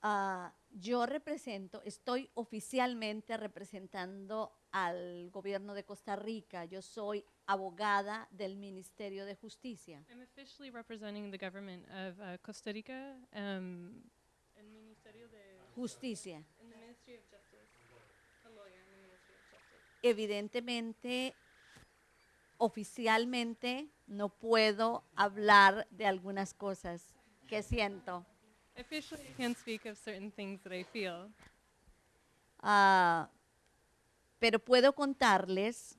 [SPEAKER 4] ah, yo represento, estoy oficialmente representando al gobierno de Costa Rica. Yo soy abogada del Ministerio de Justicia.
[SPEAKER 5] I'm officially representing the government of uh, Costa Rica um, and Ministerio de
[SPEAKER 4] Justicia.
[SPEAKER 5] in the Ministry of Justice. A lawyer in the Ministry of Justice.
[SPEAKER 4] Evidentemente, oficialmente no puedo hablar de algunas cosas que siento.
[SPEAKER 5] Officially, I can't speak of certain things that I feel,
[SPEAKER 4] Ah, pero puedo contarles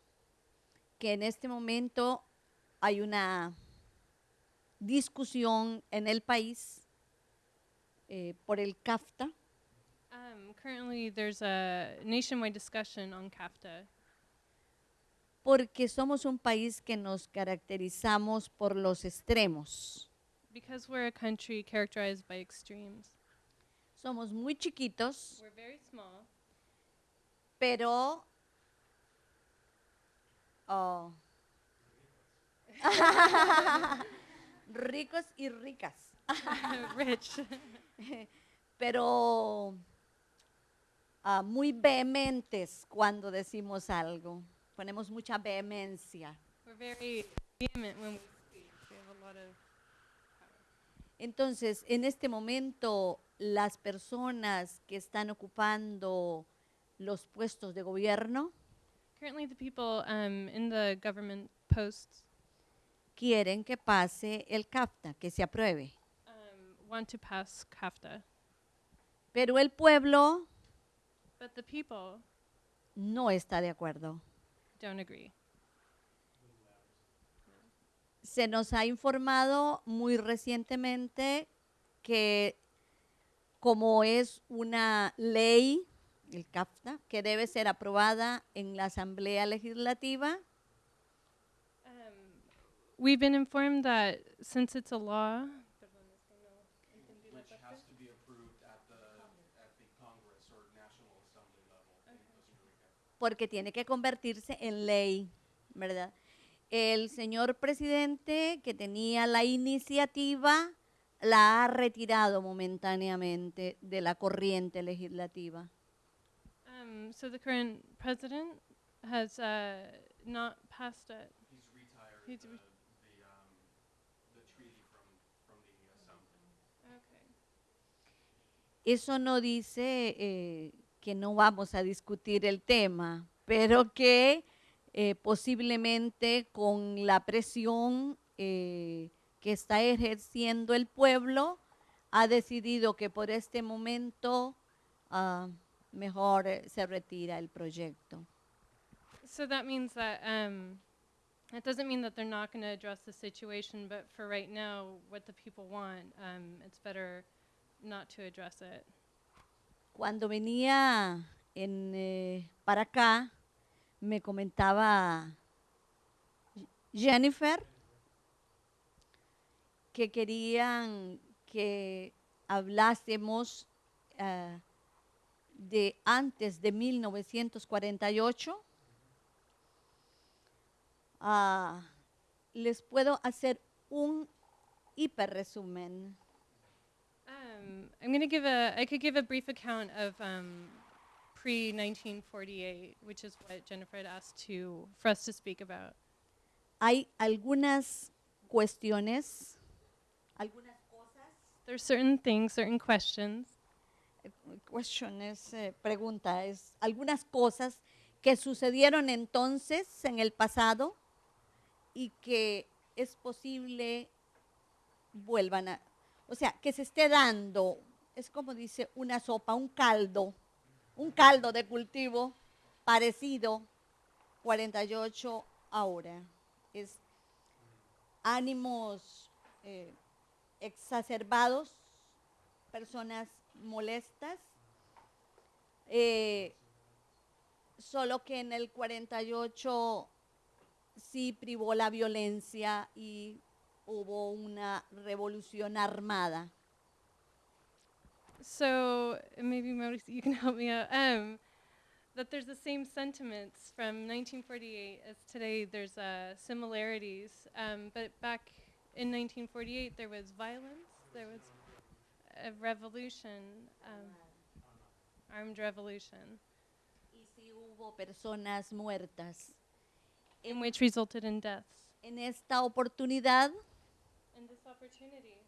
[SPEAKER 4] que en este momento hay una discusión en el país eh, por el CAFTA,
[SPEAKER 5] Um, currently, there's a nationwide discussion on CAFTA.
[SPEAKER 4] Porque somos un país que nos caracterizamos por los extremos.
[SPEAKER 5] Because we're a country characterized by extremes.
[SPEAKER 4] Somos muy chiquitos,
[SPEAKER 5] We're very small,
[SPEAKER 4] pero oh, [laughs] ricos y ricas. [laughs]
[SPEAKER 5] rich, [laughs]
[SPEAKER 4] pero ah, muy vehementes cuando decimos algo. Ponemos mucha vehemencia.
[SPEAKER 5] We're very vehement when we speak. We have a lot of
[SPEAKER 4] Entonces, en este momento, las personas que están ocupando los puestos de gobierno
[SPEAKER 5] Currently, the people um, in the government posts
[SPEAKER 4] quieren que pase el CAFTA, que se apruebe.
[SPEAKER 5] um, want to pass CAFTA,
[SPEAKER 4] Pero el pueblo
[SPEAKER 5] but the people
[SPEAKER 4] no está de acuerdo.
[SPEAKER 5] don't agree.
[SPEAKER 4] Se nos ha informado muy recientemente que como es una ley, el CAFTA, que debe ser aprobada en la Asamblea Legislativa,
[SPEAKER 5] Um, we've been informed that since it's a law,
[SPEAKER 6] Which has to be approved at the, at the Congress or National Assembly level in Costa Rica.
[SPEAKER 4] porque tiene que convertirse en ley, ¿verdad? El señor presidente que tenía la iniciativa la ha retirado momentáneamente de la corriente legislativa.
[SPEAKER 5] um, so the current president has uh, not passed it.
[SPEAKER 6] He's retired
[SPEAKER 5] He's
[SPEAKER 6] the,
[SPEAKER 5] re-
[SPEAKER 6] the, um, the treaty from, from the assembly.
[SPEAKER 5] Okay.
[SPEAKER 4] Eso no dice eh, que no vamos a discutir el tema, pero que eh, posiblemente con la presión eh, que está ejerciendo el pueblo, ha decidido que por este momento ah, mejor eh, se retira el proyecto.
[SPEAKER 5] So that means that um, it doesn't mean that they're not going to address the situation, but for right now, what the people want, um, it's better not to address it.
[SPEAKER 4] Cuando venía en, eh, para acá, me comentaba Jennifer que querían que hablásemos eh, de antes de 1948. Ah, les puedo hacer un hiperresumen.
[SPEAKER 5] Um, I'm going to give a, I could give a brief account of um, pre 1948, which is what Jennifer had asked to for us to speak about.
[SPEAKER 4] Hay algunas cuestiones, algunas cosas,
[SPEAKER 5] There's certain things, certain questions,
[SPEAKER 4] cuestiones, eh, pregunta, es algunas cosas que sucedieron entonces en el pasado y que es posible vuelvan a, o sea, que se esté dando, es como dice una sopa, un caldo, un caldo de cultivo parecido 48 ahora. Es ánimos eh, exacerbados, personas molestas, eh, solo que en el 48 sí privó la violencia y hubo una revolución armada.
[SPEAKER 5] So maybe Maurice, you can [laughs] help me out. Um, that there's the same sentiments from 1948 as today. There's uh, similarities, um, but back in 1948 there was violence. There was a revolution, um, armed revolution,
[SPEAKER 4] Y sí hubo personas muertas.
[SPEAKER 5] in which resulted in deaths.
[SPEAKER 4] En esta oportunidad,
[SPEAKER 5] And this opportunity,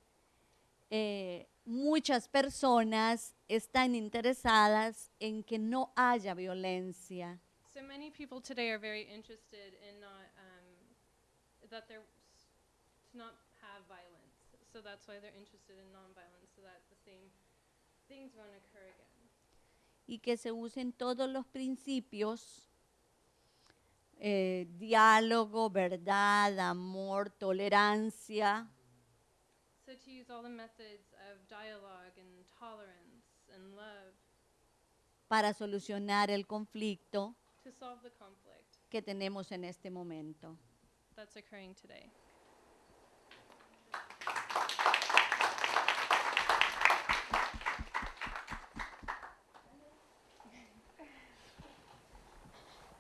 [SPEAKER 4] eh, muchas personas están interesadas en que no haya violencia.
[SPEAKER 5] so many people today are very interested in not um, that there to not have violence. So that's why they're interested in nonviolence, so that the same things won't occur again.
[SPEAKER 4] y que se usen todos los principios, eh, diálogo, verdad, amor, tolerancia,
[SPEAKER 5] So to use all the methods of dialogue and tolerance and love
[SPEAKER 4] para solucionar el conflicto
[SPEAKER 5] to solve the conflict
[SPEAKER 4] que tenemos en este momento.
[SPEAKER 5] that's occurring today.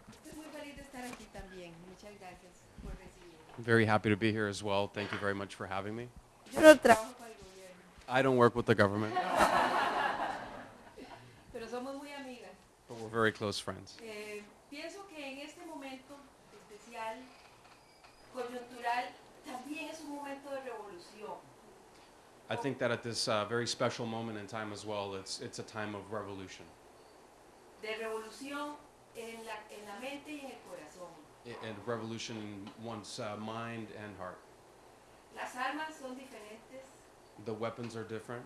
[SPEAKER 7] Estoy muy feliz de estar aquí también. Muchas gracias por recibirme.
[SPEAKER 6] I'm very happy to be here as well. Thank you very much for having me.
[SPEAKER 7] Yo no trabajo para el gobierno,
[SPEAKER 6] I don't work with the government, [laughs]
[SPEAKER 7] pero somos muy amigas.
[SPEAKER 6] but we're very close friends.
[SPEAKER 7] Eh, pienso que en este momento especial, coyuntural, también es un momento de revolución.
[SPEAKER 6] I think that at this uh, very special moment in time as well, it's, it's a time of revolution.
[SPEAKER 7] de revolución en la, en la mente y en el corazón.
[SPEAKER 6] I- And revolution in one's uh, mind and heart.
[SPEAKER 7] Las armas son diferentes,
[SPEAKER 6] The weapons are different,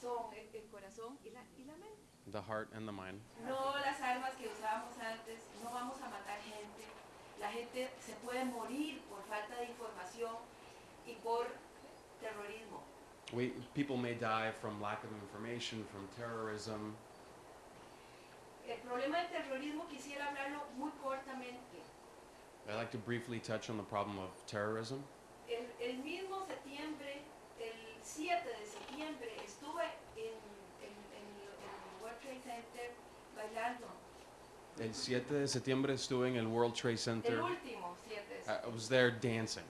[SPEAKER 7] son el, el corazón y la, y la mente.
[SPEAKER 6] the heart and the mind.
[SPEAKER 7] No las armas que usábamos antes, no vamos a matar gente. La gente se puede morir por falta de información y por terrorismo.
[SPEAKER 6] We, people may die from lack of information, from terrorism.
[SPEAKER 7] El problema del terrorismo quisiera hablarlo muy cortamente.
[SPEAKER 6] I'd like to briefly touch on the problem of terrorism.
[SPEAKER 7] El, el mismo septiembre, 7 de septiembre, estuve en, en, en el World Trade Center bailando.
[SPEAKER 6] El 7 de septiembre estuve en el World Trade
[SPEAKER 7] El
[SPEAKER 6] Center.
[SPEAKER 7] último 7 de
[SPEAKER 6] I
[SPEAKER 7] septiembre.
[SPEAKER 6] I was there dancing,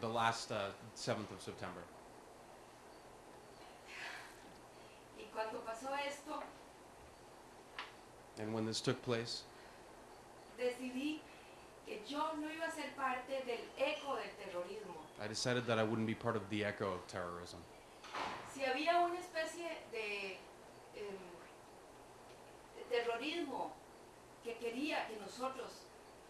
[SPEAKER 6] the last uh, 7th of September.
[SPEAKER 7] Y cuando pasó esto,
[SPEAKER 6] And when this took place,
[SPEAKER 7] decidí que yo no iba a ser parte del eco del terrorismo.
[SPEAKER 6] I decided that I wouldn't be part of the echo of terrorism.
[SPEAKER 7] Si había una especie de, terrorismo que quería que nosotros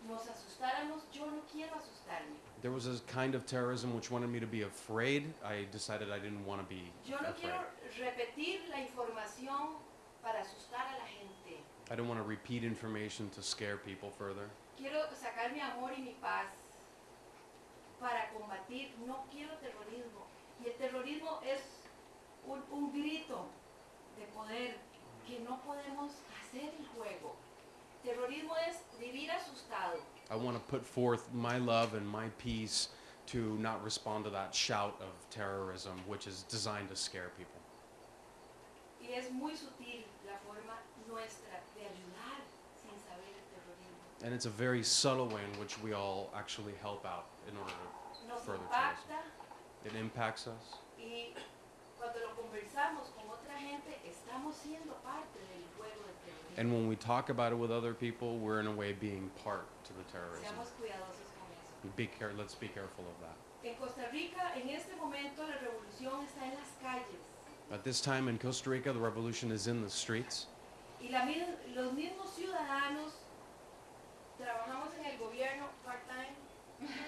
[SPEAKER 7] nos asustáramos, yo no quiero asustarme.
[SPEAKER 6] There was a kind of terrorism which wanted me to be afraid. I decided I didn't want to be
[SPEAKER 7] Yo no
[SPEAKER 6] afraid.
[SPEAKER 7] quiero repetir la información para asustar a la gente.
[SPEAKER 6] I don't want to repeat information to scare people further.
[SPEAKER 7] Quiero sacar mi amor y mi paz para combatir. No quiero terrorismo. Y el terrorismo es un, un grito de poder que no podemos hacer el juego. Terrorismo es vivir asustado.
[SPEAKER 6] I want to put forth my love and my peace to not respond to that shout of terrorism, which is designed to scare people.
[SPEAKER 7] Y es muy sutil la forma nuestra
[SPEAKER 6] And it's a very subtle way in which we all actually help out in order to
[SPEAKER 7] Nos
[SPEAKER 6] further
[SPEAKER 7] impacta
[SPEAKER 6] It impacts us.
[SPEAKER 7] y cuando lo conversamos con otra gente estamos siendo parte del juego del terrorismo.
[SPEAKER 6] And when we talk about it with other people, we're in a way being part to the terrorism.
[SPEAKER 7] Seamos cuidadosos con eso.
[SPEAKER 6] Be care- let's be careful of that.
[SPEAKER 7] En Costa Rica, en este momento, la revolución está en las calles.
[SPEAKER 6] At this time in Costa Rica, the revolution is in the streets.
[SPEAKER 7] Y la los mismos ciudadanos trabajamos en el gobierno part-time,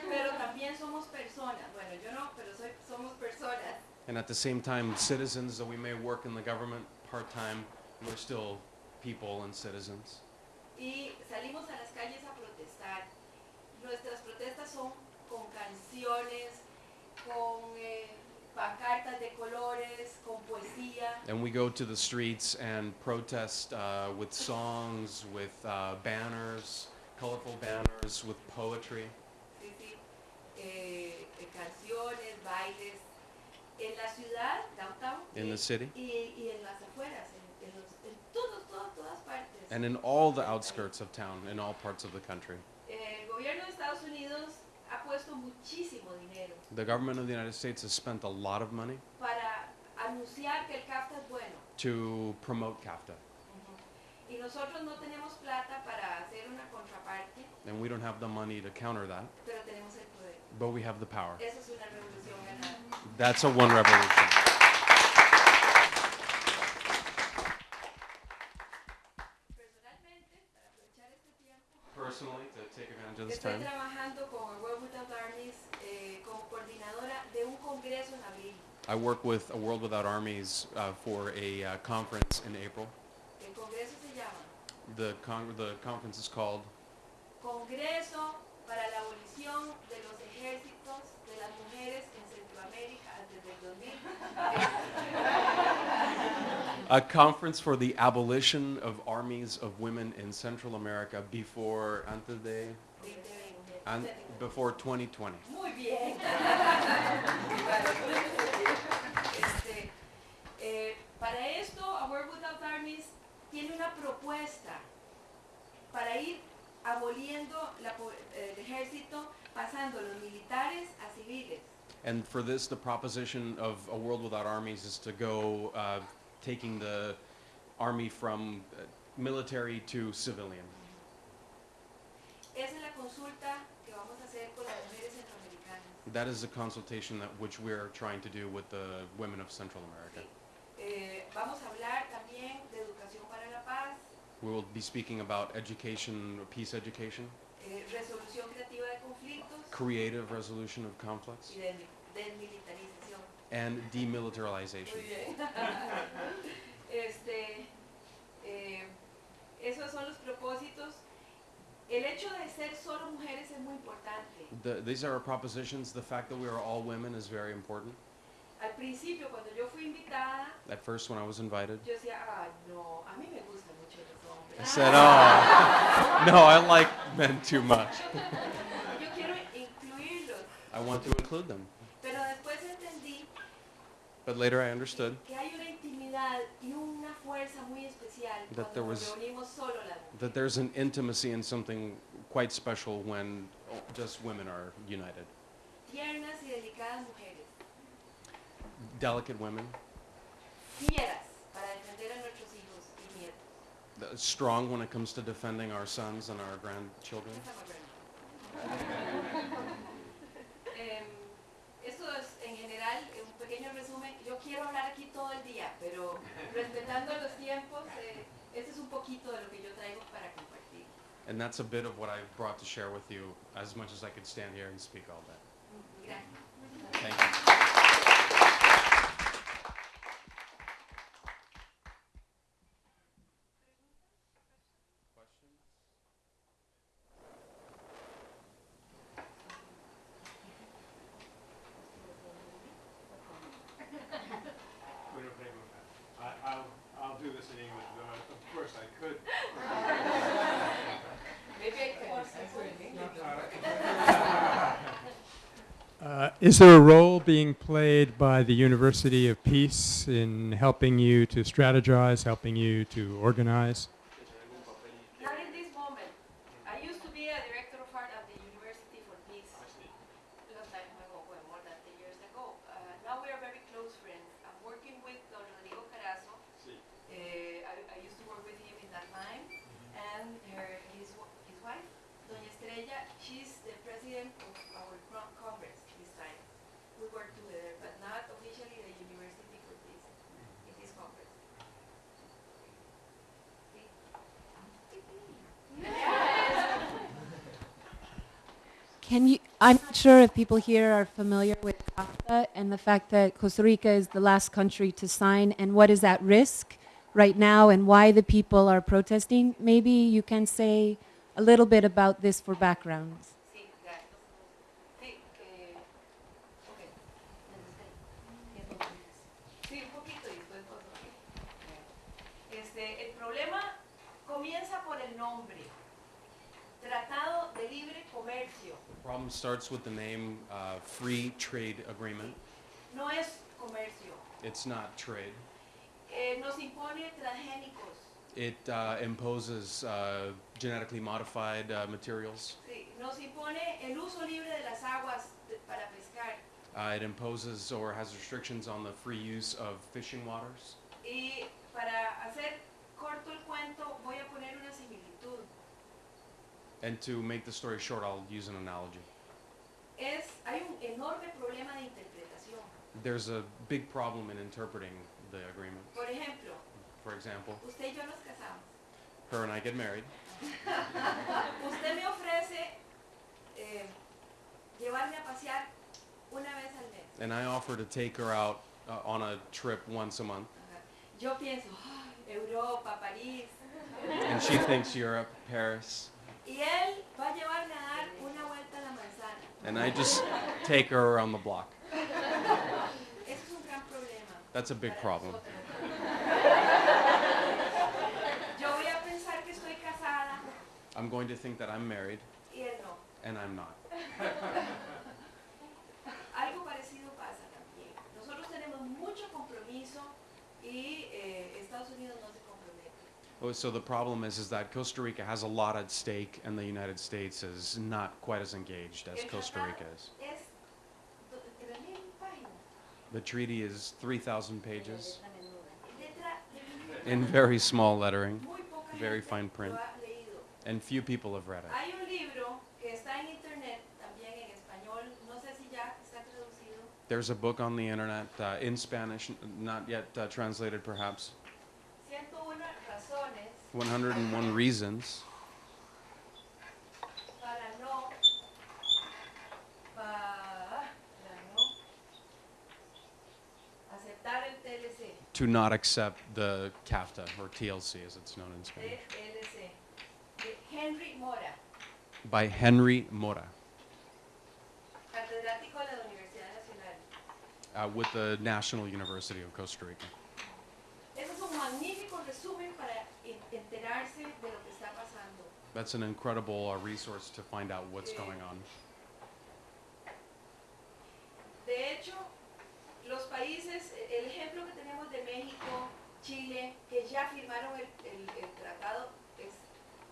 [SPEAKER 7] pero también somos personas. Bueno, yo no, pero soy, somos personas.
[SPEAKER 6] And at the same time, citizens, though we may work in the government part-time, we're still people and citizens.
[SPEAKER 7] Y salimos a las calles a protestar. Nuestras protestas son con canciones, con eh, pancartas de colores, con poesía.
[SPEAKER 6] And we go to the streets and protest uh, with songs, with uh, banners, colorful banners, with poetry.
[SPEAKER 7] Sí, sí. Eh, eh, canciones, bailes. En la ciudad, downtown.
[SPEAKER 6] In
[SPEAKER 7] y-
[SPEAKER 6] the city.
[SPEAKER 7] Y, y en las afueras, en, en los, en todos, todas, todas partes.
[SPEAKER 6] And in all the outskirts of town, in all parts of the country.
[SPEAKER 7] El gobierno de Estados Unidos ha puesto muchísimo dinero
[SPEAKER 6] The government of the United States has spent a lot of money
[SPEAKER 7] para anunciar que el CAFTA es bueno.
[SPEAKER 6] to promote CAFTA.
[SPEAKER 7] Y nosotros no tenemos plata para hacer una
[SPEAKER 6] And we don't have the money to counter that,
[SPEAKER 7] pero tenemos el poder.
[SPEAKER 6] but we have the power.
[SPEAKER 7] Eso es una revolución ganada.
[SPEAKER 6] That's a one revolution.
[SPEAKER 7] Personalmente, para aprovechar este tiempo,
[SPEAKER 6] Personally, to take advantage of this
[SPEAKER 7] estoy
[SPEAKER 6] time,
[SPEAKER 7] trabajando con World Without Armies eh, como coordinadora de un congreso en abril.
[SPEAKER 6] I work with A World Without Armies uh, for a uh, conference in April.
[SPEAKER 7] El congreso se llama
[SPEAKER 6] The, con- the conference is called
[SPEAKER 7] Congreso para la abolición de los ejércitos de las mujeres en Centroamérica antes del 2000. [laughs]
[SPEAKER 6] A Conference for the Abolition of Armies of Women in Central America before, antes de,
[SPEAKER 7] 2020.
[SPEAKER 6] an- before 2020.
[SPEAKER 7] Muy bien. Este, eh, para esto, A World Without Armies tiene una propuesta para ir aboliendo la el ejército, pasando los militares a civiles.
[SPEAKER 6] And for this, the proposition of A World Without Armies is to go uh, taking the army from uh, military to civilian.
[SPEAKER 7] Esa es la consulta que vamos a hacer con las mujeres centroamericanas.
[SPEAKER 6] That is a consultation that which we're trying to do with the women of Central America.
[SPEAKER 7] Eh, vamos a hablar también de educación para la paz,
[SPEAKER 6] We will be speaking about education, peace education,
[SPEAKER 7] eh, resolución creativa de conflictos
[SPEAKER 6] creative resolution of conflicts,
[SPEAKER 7] y desmilitarización.
[SPEAKER 6] and demilitarization. [laughs]
[SPEAKER 7] Este, eh, esos son los propósitos. El hecho de ser solo mujeres es muy importante.
[SPEAKER 6] The, these are our propositions. The fact that we are all women is very important.
[SPEAKER 7] Al principio, cuando yo fui invitada,
[SPEAKER 6] At first, when I was invited,
[SPEAKER 7] yo decía, ah, no, a mí me gustan mucho los
[SPEAKER 6] I said, "Oh, [laughs] no, I like men too much. [laughs]
[SPEAKER 7] Yo quiero incluirlos.
[SPEAKER 6] I want to include them."
[SPEAKER 7] Pero después entendí
[SPEAKER 6] But later, I understood
[SPEAKER 7] que hay una intimidad y una fuerza muy especial
[SPEAKER 6] That there was-
[SPEAKER 7] reunimos solo las mujeres.
[SPEAKER 6] that there's an intimacy and something quite special when just women are united.
[SPEAKER 7] Tiernas y delicadas mujeres.
[SPEAKER 6] Delicate women,
[SPEAKER 7] Fieras para defender a nuestros hijos y nietos.
[SPEAKER 6] th- strong when it comes to defending our sons and our grandchildren.
[SPEAKER 7] Esa más grande. Em, esto es en general eh, un pequeño resumen. Yo quiero hablar aquí todo el día, pero respetando los tiempos, es un poquito de lo que yo traigo para compartir.
[SPEAKER 6] And that's a bit of what I've brought to share with you, as much as I could stand here and speak all day.
[SPEAKER 7] Gracias.
[SPEAKER 6] Thank you.
[SPEAKER 1] Buena pregunta. I, I'll, I'll do this in English, though of course I could.
[SPEAKER 7] Maybe I can answer in English.
[SPEAKER 1] Uh, is there a role being played by the University of Peace in helping you to strategize, helping you to organize?
[SPEAKER 7] Not in this moment. I used to be a director of art at the University for Peace. Long time ago, well, more than 10 years ago. Uh, now we are very close friends. I'm working with Don Rodrigo Carazo. Uh, I, I used to work with him in that time. And her, his, wa- his wife, Doña Estrella, she's the president of our con- congress this time. We work together, but not officially the University for Peace in this congress.
[SPEAKER 8] Can you, I'm not sure if people here are familiar with CAFTA and the fact that Costa Rica is the last country to sign and what is at risk right now and why the people are protesting. Maybe you can say a little bit about this for background.
[SPEAKER 7] Sí, gracias. Sí, eh, ok. Sí, un poquito y después vos, ok. Este, el problema comienza por el nombre. Tratado de Libre Comercio.
[SPEAKER 6] The problem starts with the name uh, Free Trade Agreement.
[SPEAKER 7] No es comercio.
[SPEAKER 6] It's not trade.
[SPEAKER 7] Eh, nos impone transgénicos.
[SPEAKER 6] It uh, imposes uh, genetically modified uh, materials.
[SPEAKER 7] Sí, nos impone el uso libre de las aguas de- para pescar.
[SPEAKER 6] It imposes or has restrictions on the free use of fishing waters.
[SPEAKER 7] Y para hacer corto el cuento, voy a poner una.
[SPEAKER 6] And to make the story short, I'll use an analogy.
[SPEAKER 7] Es, hay un enorme problema de interpretación.
[SPEAKER 6] There's a big problem in interpreting the agreement.
[SPEAKER 7] Por ejemplo,
[SPEAKER 6] For example,
[SPEAKER 7] usted y yo nos casamos.
[SPEAKER 6] her and I get married. [laughs]
[SPEAKER 7] Usted me ofrece eh, llevarme a pasear una vez al mes.
[SPEAKER 6] And I offer to take her out uh, on a trip once a month.
[SPEAKER 7] Yo pienso, "Ay, Europa, París.
[SPEAKER 6] And she thinks Europe, Paris.
[SPEAKER 7] Y él va a llevarme a dar una vuelta a la manzana.
[SPEAKER 6] And I just take her around the block.
[SPEAKER 7] Eso es un gran problema.
[SPEAKER 6] That's a big problem.
[SPEAKER 7] nosotros. Yo voy a pensar que estoy casada
[SPEAKER 6] I'm going to think that I'm married,
[SPEAKER 7] y él no.
[SPEAKER 6] and I'm not.
[SPEAKER 7] Algo parecido pasa también. Nosotros tenemos mucho compromiso y eh, Estados Unidos no se compromete.
[SPEAKER 6] Oh, So the problem is, is that Costa Rica has a lot at stake, and the United States is not quite as engaged as Costa Rica is.
[SPEAKER 7] Es do- 3.000 páginas.
[SPEAKER 6] The treaty is 3,000 pages in very small lettering, very fine print.
[SPEAKER 7] lo ha leído.
[SPEAKER 6] and few people have read it.
[SPEAKER 7] Hay un libro que está en internet, también en español, no sé si ya
[SPEAKER 6] There's a book on the internet uh, in Spanish, not yet uh, translated perhaps.
[SPEAKER 7] 101
[SPEAKER 6] Reasons. To not accept the CAFTA, or TLC as it's known in Spanish,
[SPEAKER 7] Henry Mora,
[SPEAKER 6] by Henry Mora, uh, with the National University of Costa Rica.
[SPEAKER 7] Ese es un magnífico resumen para enterarse de lo que está pasando.
[SPEAKER 6] That's an incredible uh, resource to find out what's going on.
[SPEAKER 7] De hecho, los países, el ejemplo que tenemos de México, Chile, que ya firmaron el, el- el tratado, es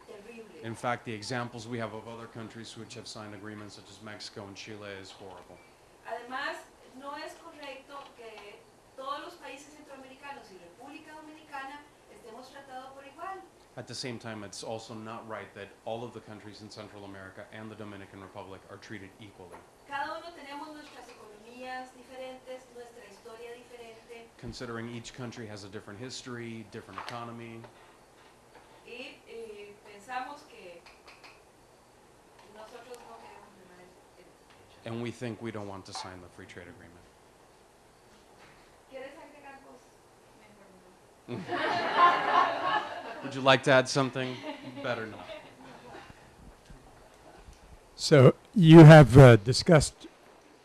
[SPEAKER 7] terrible.
[SPEAKER 6] In fact, the examples we have of other countries which have signed agreements, such as Mexico and Chile, is horrible.
[SPEAKER 7] Además, no es correcto que todos los países centroamericanos y República Dominicana estemos tratados por igual.
[SPEAKER 6] At the same time, it's also not right that all of the countries in Central America and the Dominican Republic are treated equally.
[SPEAKER 7] Cada uno tenemos nuestras economías diferentes, nuestra historia diferente
[SPEAKER 6] Considering each country has a different history, different economy,
[SPEAKER 7] y pensamos que nosotros no queremos firmar el- el-
[SPEAKER 6] and we think we don't want to sign the free trade agreement.
[SPEAKER 7] ¿Quieres agregar vos? Mejor no. [laughs]
[SPEAKER 6] Would you like to add something? Better not.
[SPEAKER 1] So you have uh, discussed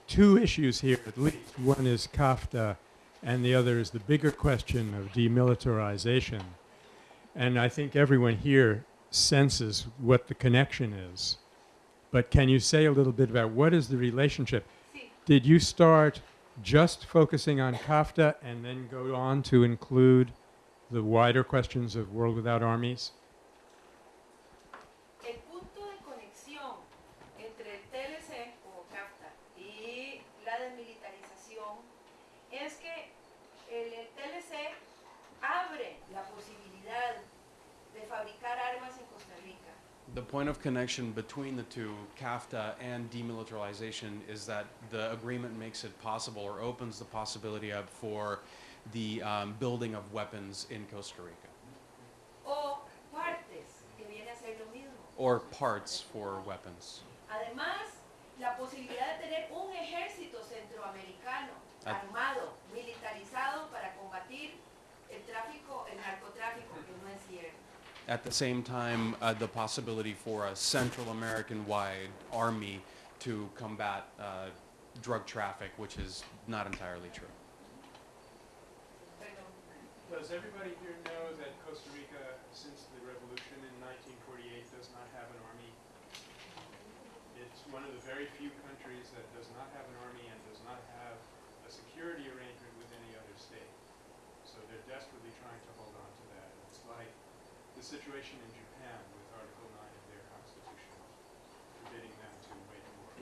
[SPEAKER 1] two issues here at least. One is CAFTA, and the other is the bigger question of demilitarization. And I think everyone here senses what the connection is. But can you say a little bit about what is the relationship? Did you start just focusing on CAFTA and then go on to include the wider questions of World Without Armies?
[SPEAKER 7] el punto de conexión entre el TLC o CAFTA y la desmilitarización es que el, el TLC abre la posibilidad de fabricar armas en Costa Rica.
[SPEAKER 6] The point of connection between the two, CAFTA and demilitarization, is that the agreement makes it possible or opens the possibility up for the um, building of weapons in Costa Rica,
[SPEAKER 7] o partes, que viene a ser lo mismo.
[SPEAKER 6] or parts for weapons.
[SPEAKER 7] Además, la posibilidad de tener un ejército centroamericano
[SPEAKER 6] Ah.
[SPEAKER 7] armado, militarizado para combatir el tráfico, el narcotráfico, que no es cierto.
[SPEAKER 6] At the same time, uh, the possibility for a Central American-wide army to combat uh, drug traffic, which is not entirely true.
[SPEAKER 9] Does everybody here know that Costa Rica, since the revolution in 1948, does not have an army? It's one of the very few countries that does not have an army and does not have a security arrangement with any other state. So they're desperately trying to hold on to that. It's like the situation in Japan with Article 9 of their constitution, forbidding them to wage war.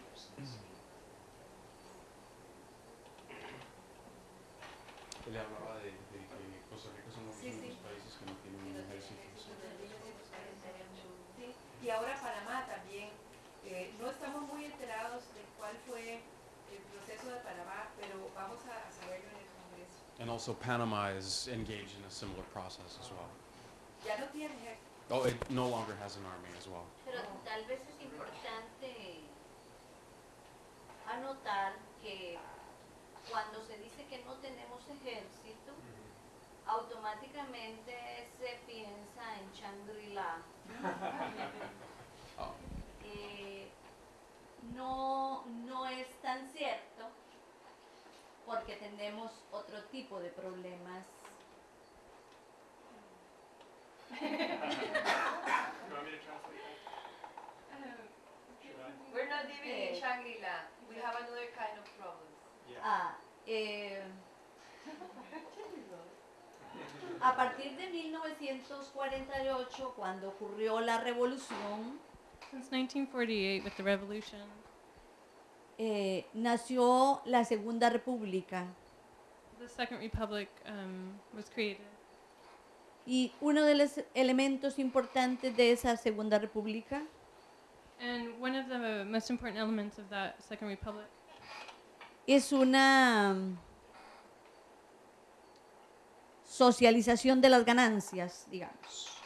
[SPEAKER 6] Él hablaba de, And also Panama is engaged in a similar process as well.
[SPEAKER 7] Ya no tiene ejército.
[SPEAKER 6] Oh, it no longer has an army as well.
[SPEAKER 10] Pero tal vez es importante anotar que cuando se dice que no tenemos ejército, automáticamente se piensa en Shangri-La. [laughs]
[SPEAKER 6] Oh.
[SPEAKER 10] Eh, no, no es tan cierto porque tenemos otro tipo de problemas.
[SPEAKER 7] We're not living
[SPEAKER 10] Eh.
[SPEAKER 7] in Shangri-La. We have another kind of problems.
[SPEAKER 9] Yeah.
[SPEAKER 10] Ah, eh, a partir de 1948, cuando ocurrió la revolución,
[SPEAKER 5] Since 1948, with the revolution,
[SPEAKER 4] Eh, nació la Segunda República
[SPEAKER 5] the Second Republic um, was created.
[SPEAKER 4] y uno de los elementos importantes de esa Segunda República
[SPEAKER 5] And one of the most important elements of that Second Republic
[SPEAKER 4] es una mm, socialización de las ganancias, digamos.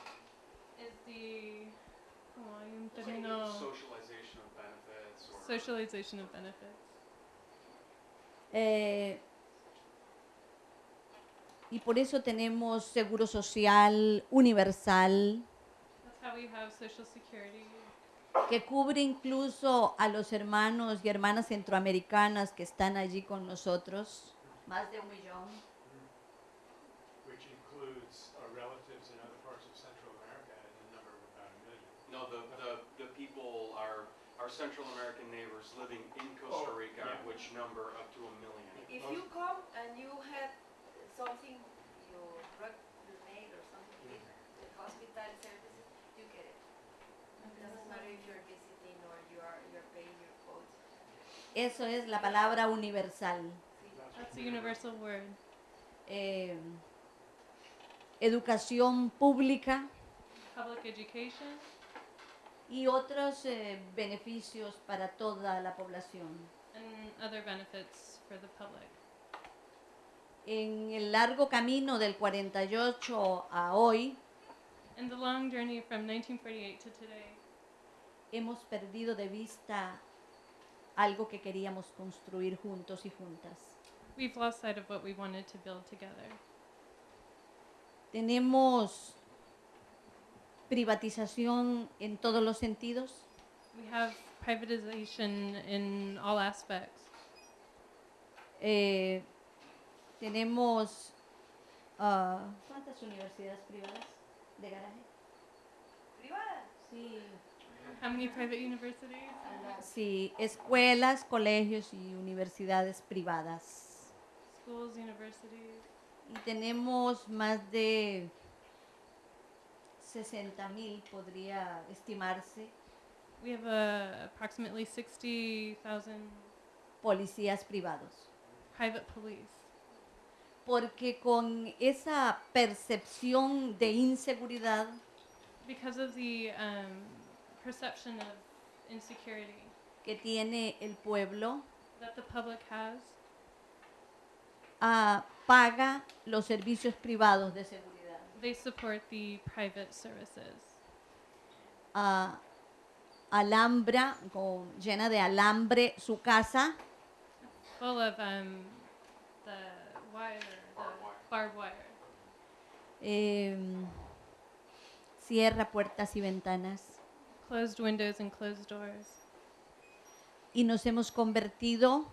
[SPEAKER 5] Is the como hay un término
[SPEAKER 6] Socialization of benefits or
[SPEAKER 5] socialization of benefits.
[SPEAKER 4] Eh, y por eso tenemos seguro social universal
[SPEAKER 5] That's how we have social security
[SPEAKER 4] que cubre incluso a los hermanos y hermanas centroamericanas que están allí con nosotros, más de un millón.
[SPEAKER 9] Which includes uh, relatives in other parts of Central America in the number of about a million.
[SPEAKER 6] No, the, the, the people are, our Central American neighbors living in Costa
[SPEAKER 9] Oh,
[SPEAKER 6] Rica,
[SPEAKER 9] yeah.
[SPEAKER 6] which number up to a million.
[SPEAKER 7] If you come and you had something, you broke your nail or something, the hospital services, you get it. Doesn't matter if you're visiting or you are, you're paying your quote.
[SPEAKER 4] Eso es la palabra universal.
[SPEAKER 5] That's a universal word.
[SPEAKER 4] Eh, educación pública
[SPEAKER 5] Public education
[SPEAKER 4] y otros eh, beneficios para toda la población.
[SPEAKER 5] and other benefits for the public.
[SPEAKER 4] En el largo camino del 48 a hoy,
[SPEAKER 5] In the long journey from 1948 to today,
[SPEAKER 4] hemos perdido de vista algo que queríamos construir juntos y juntas.
[SPEAKER 5] we've lost sight of what we wanted to build together.
[SPEAKER 4] Tenemos privatización en todos los sentidos.
[SPEAKER 5] We have privatization in all aspects.
[SPEAKER 4] Eh, tenemos ah, ¿cuántas universidades privadas de garaje?
[SPEAKER 7] Privada.
[SPEAKER 4] Sí,
[SPEAKER 5] How many private universities?
[SPEAKER 4] sí, escuelas, colegios y universidades privadas.
[SPEAKER 5] Schools, universities.
[SPEAKER 4] Y tenemos más de 60 mil, podría estimarse,
[SPEAKER 5] We have uh, approximately 60,000
[SPEAKER 4] policías privados.
[SPEAKER 5] private police.
[SPEAKER 4] Porque con esa percepción de inseguridad,
[SPEAKER 5] Because of the um, perception of insecurity
[SPEAKER 4] que tiene el pueblo,
[SPEAKER 5] that the public has,
[SPEAKER 4] ah, paga los servicios privados de seguridad.
[SPEAKER 5] They support the private services.
[SPEAKER 4] Alambra, con, llena de alambre su casa
[SPEAKER 5] Full of um, the wire, the barbed wire.
[SPEAKER 4] em, cierra puertas y ventanas
[SPEAKER 5] Closed windows and closed doors.
[SPEAKER 4] y nos hemos convertido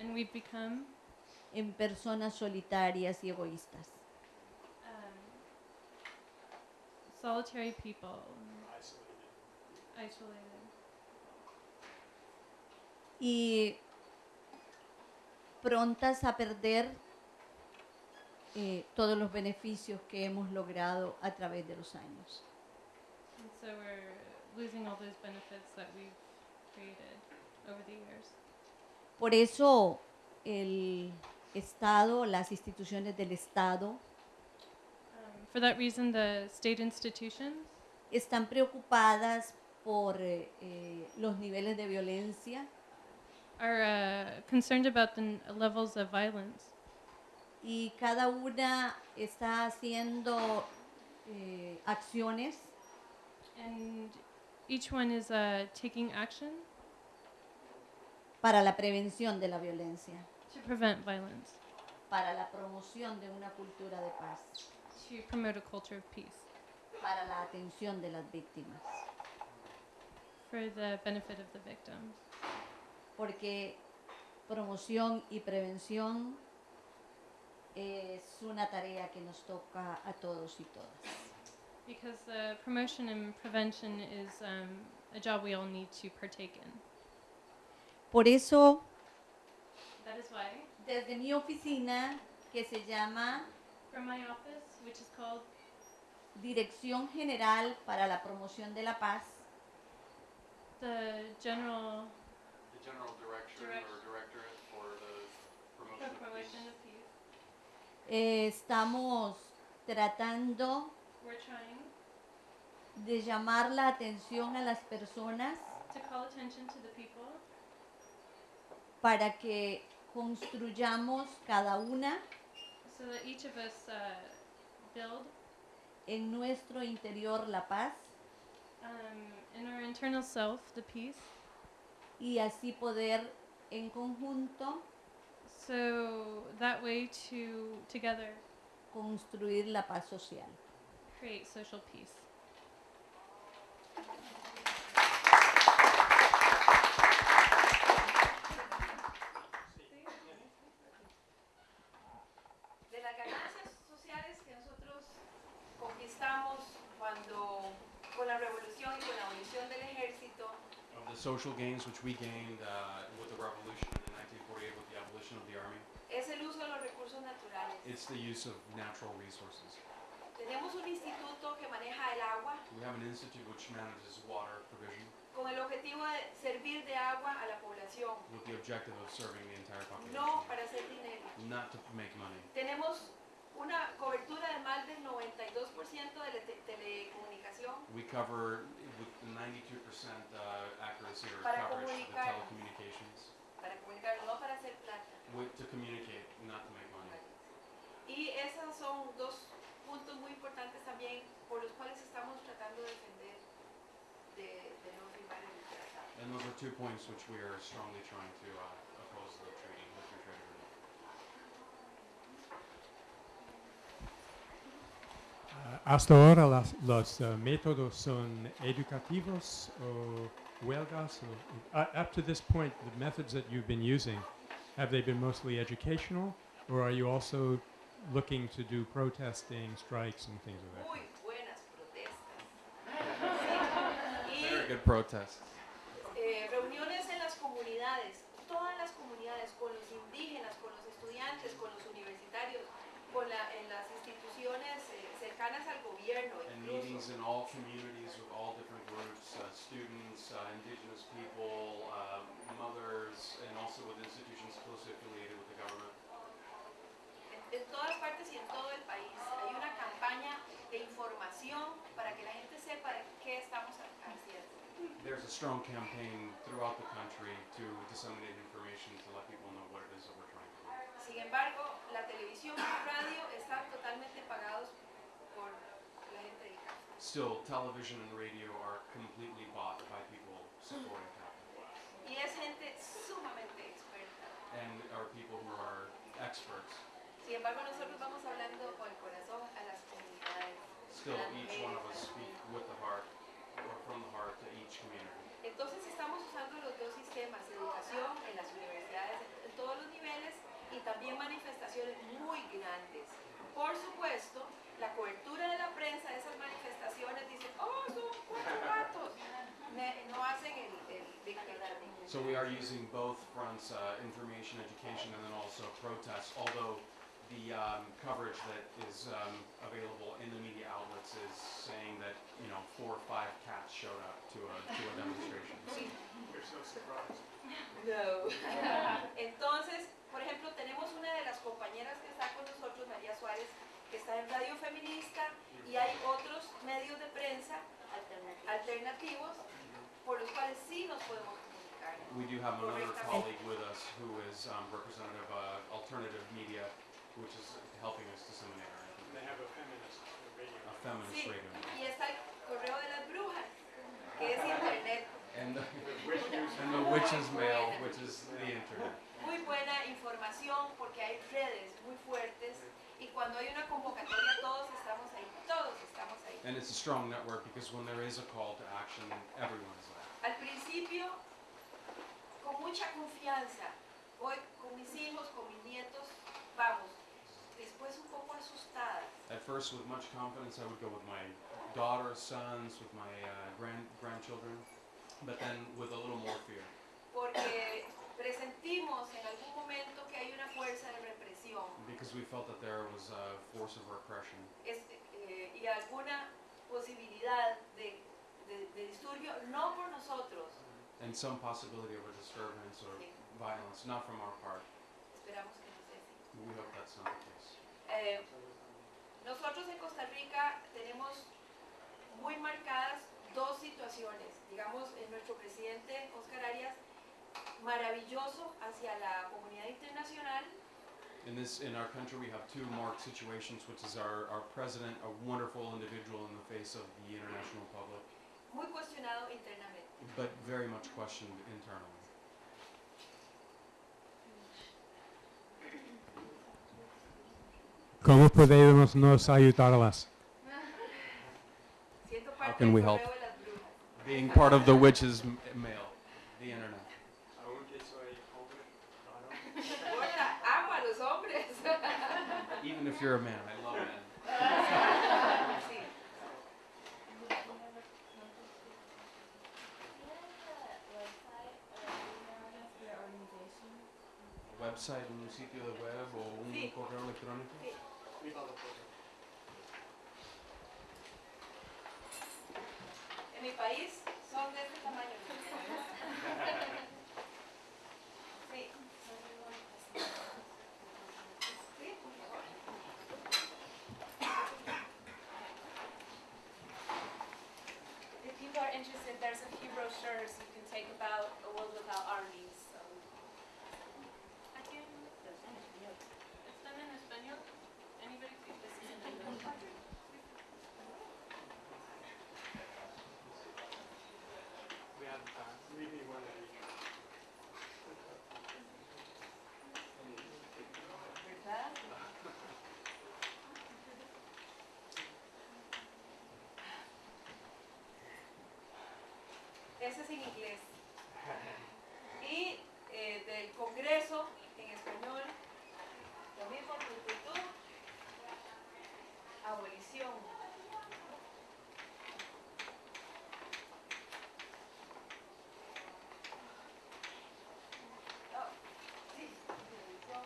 [SPEAKER 5] And we've become
[SPEAKER 4] en personas solitarias y egoístas.
[SPEAKER 5] um, solitary people,
[SPEAKER 9] Isolated.
[SPEAKER 5] isolated.
[SPEAKER 4] y prontas a perder eh, todos los beneficios que hemos logrado a través de los años.
[SPEAKER 5] And so we're losing all those benefits that we've created over the years.
[SPEAKER 4] Por eso el Estado, las instituciones del Estado
[SPEAKER 5] for that reason, the state institutions
[SPEAKER 4] están preocupadas por eh, eh, los niveles de violencia
[SPEAKER 5] are uh, concerned about the n- levels of violence.
[SPEAKER 4] y cada una está haciendo eh, acciones
[SPEAKER 5] And each one is uh, taking action
[SPEAKER 4] para la prevención de la violencia,
[SPEAKER 5] to prevent violence,
[SPEAKER 4] para la promoción de una cultura de paz,
[SPEAKER 5] to promote a culture of peace,
[SPEAKER 4] para la atención de las víctimas.
[SPEAKER 5] for the benefit of the victims.
[SPEAKER 4] Porque promoción y prevención es una tarea que nos toca a todos y todas.
[SPEAKER 5] Because uh, promotion and prevention is um, a job we all need to partake in.
[SPEAKER 4] Por eso,
[SPEAKER 5] That is why,
[SPEAKER 4] desde mi oficina, que se llama
[SPEAKER 5] from my office, which is called
[SPEAKER 4] Dirección General para la Promoción de la Paz,
[SPEAKER 5] the General
[SPEAKER 6] The general direction
[SPEAKER 5] Direct-
[SPEAKER 6] or directorate for the promotion of
[SPEAKER 5] Promotion
[SPEAKER 6] peace.
[SPEAKER 5] of Peace,
[SPEAKER 4] eh, estamos tratando
[SPEAKER 5] we're trying
[SPEAKER 4] de llamar la atención a las personas
[SPEAKER 5] to call attention to the people
[SPEAKER 4] para que construyamos cada una
[SPEAKER 5] so that each of us uh, build
[SPEAKER 4] en nuestro interior la paz
[SPEAKER 5] um, in our internal self the peace,
[SPEAKER 4] y así poder en conjunto
[SPEAKER 5] so that way to together
[SPEAKER 4] construir la paz social.
[SPEAKER 5] create social peace.
[SPEAKER 7] de las ganancias sociales que nosotros conquistamos cuando con la revolución y con la abolición del ejército,
[SPEAKER 6] Of the social gains which we gained uh, with the revolution in 1948 with the abolition of the army,
[SPEAKER 7] es el uso de los recursos naturales.
[SPEAKER 6] it's the use of natural resources.
[SPEAKER 7] Tenemos un instituto que maneja el agua
[SPEAKER 6] We have an institute which manages water provision
[SPEAKER 7] con el objetivo de servir de agua a la población,
[SPEAKER 6] with the objective of serving the entire population,
[SPEAKER 7] no para hacer dinero.
[SPEAKER 6] not to make money.
[SPEAKER 7] Tenemos una cobertura de más del 92% de la te- telecomunicación
[SPEAKER 6] We cover 92% uh, accuracy or
[SPEAKER 7] Para
[SPEAKER 6] coverage
[SPEAKER 7] comunicar.
[SPEAKER 6] telecommunications
[SPEAKER 7] para comunicar, no para hacer plata.
[SPEAKER 6] with, to communicate, not to make money.
[SPEAKER 7] Y esos son dos puntos muy importantes también por los cuales estamos tratando de defender de, de no firmar el tratado.
[SPEAKER 6] And those are two points which we are strongly trying to uh,
[SPEAKER 1] hasta ahora las- los ah, métodos son educativos o huelgas. O, uh, up to this point, the methods that you've been using, have they been mostly educational, or are you also looking to do protesting, strikes, and things of that?
[SPEAKER 7] Muy buenas protestas. [laughs]
[SPEAKER 6] Very good protest.
[SPEAKER 7] eh, reuniones en las comunidades, todas las comunidades, con los indígenas, con los estudiantes, con los universitarios, con la, en las instituciones eh, cercanas al gobierno
[SPEAKER 6] And
[SPEAKER 7] incluso.
[SPEAKER 6] meetings in all communities with all different groups, uh, students, uh, indigenous people, uh, mothers, and also with institutions closely affiliated with the government.
[SPEAKER 7] En, en todas partes y en todo el país hay una campaña de información para que la gente sepa de qué estamos ha- haciendo.
[SPEAKER 6] There's a strong campaign throughout the country to disseminate information to let people know what it is that we're trying to do.
[SPEAKER 7] Sin embargo, la televisión y la radio están totalmente pagados por la gente de casa.
[SPEAKER 6] Still, television and radio are completely bought by people supporting capital.
[SPEAKER 7] Y es gente sumamente experta.
[SPEAKER 6] And are people who are experts.
[SPEAKER 7] Sin embargo, nosotros vamos hablando con el corazón a las comunidades.
[SPEAKER 6] Still,
[SPEAKER 7] las
[SPEAKER 6] each one of us speak with the heart, or from the heart to each community.
[SPEAKER 7] Entonces estamos usando los dos sistemas, educación en las universidades, en todos los niveles y también manifestaciones muy grandes. Por supuesto, la cobertura de la prensa de esas manifestaciones dice, oh, son cuatro gatos. No hacen el, el dictamen.
[SPEAKER 6] So we are using both fronts, uh, information, education, and then also protests, although the um, coverage that is um, available in the media outlets is saying that, you know, four or five cats showed up to a, to a demonstration. [laughs]
[SPEAKER 7] Sí.
[SPEAKER 9] There's no surprise. [laughs]
[SPEAKER 7] No. Entonces, por ejemplo, tenemos una de las compañeras que está con nosotros, María Suárez, que está en Radio Feminista y hay otros medios de prensa alternativos por los cuales sí nos podemos comunicar.
[SPEAKER 6] We do have another colleague with us who is um, representative of alternative media, which is helping us disseminate our information.
[SPEAKER 9] they have a feminist radio.
[SPEAKER 6] A feminist
[SPEAKER 7] Sí,
[SPEAKER 6] radio.
[SPEAKER 7] y está el correo de las brujas, que es internet.
[SPEAKER 6] And the, and the witch's mail, which is the internet.
[SPEAKER 7] Muy buena información porque hay redes muy fuertes y cuando hay una convocatoria todos estamos ahí, todos estamos ahí.
[SPEAKER 6] And it's a strong network because when there is a call to action, everyone is there.
[SPEAKER 7] Al principio, con mucha confianza, voy con mis hijos, con mis nietos, vamos. Después un poco asustada,
[SPEAKER 6] At first, with much confidence, I would go with my daughters, sons, with my uh, grand grandchildren, but then with a little more fear
[SPEAKER 7] porque presentimos en algún momento que hay una fuerza de represión
[SPEAKER 6] because we felt that there was a force of repression
[SPEAKER 7] este, eh, y alguna posibilidad de, de- de disturbio, no por nosotros,
[SPEAKER 6] and some possibility of a disturbance or
[SPEAKER 7] Sí.
[SPEAKER 6] violence, not from our part.
[SPEAKER 7] esperamos que no sea así.
[SPEAKER 6] We hope that's not the case.
[SPEAKER 7] Eh, nosotros en Costa Rica tenemos muy marcadas dos situaciones. Digamos, en nuestro presidente Oscar Arias maravilloso hacia la comunidad internacional
[SPEAKER 6] In this, in our country, we have two marked situations, which is our, our president, a wonderful individual in the face of the international public,
[SPEAKER 7] muy cuestionado internamente.
[SPEAKER 6] but very much questioned internally.
[SPEAKER 1] ¿Cómo podemos nos ayudarlas?
[SPEAKER 6] How can we help?
[SPEAKER 7] correo de las brujas.
[SPEAKER 6] Being part of the witch's m- mail, the internet.
[SPEAKER 9] Aunque soy hombre, claro.
[SPEAKER 7] No importa, amo a los hombres.
[SPEAKER 6] Even if you're a man, I love men.
[SPEAKER 7] Sí.
[SPEAKER 6] A website, un sitio de web o un
[SPEAKER 7] Sí.
[SPEAKER 6] correo electrónico.
[SPEAKER 7] En mi país son de Ese es en inglés. Y eh, del Congreso en español, lo mismo, tu, tu, tu, abolición. Oh, sí, abolición.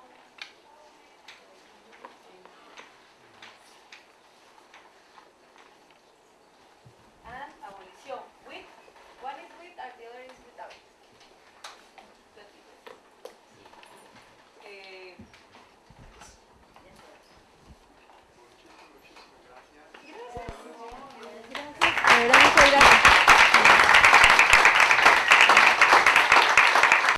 [SPEAKER 7] and abolición. With, one is with and the other is without. That's it. Eh,
[SPEAKER 9] Muchísimas gracias.
[SPEAKER 7] gracias. De verdad, muchas gracias.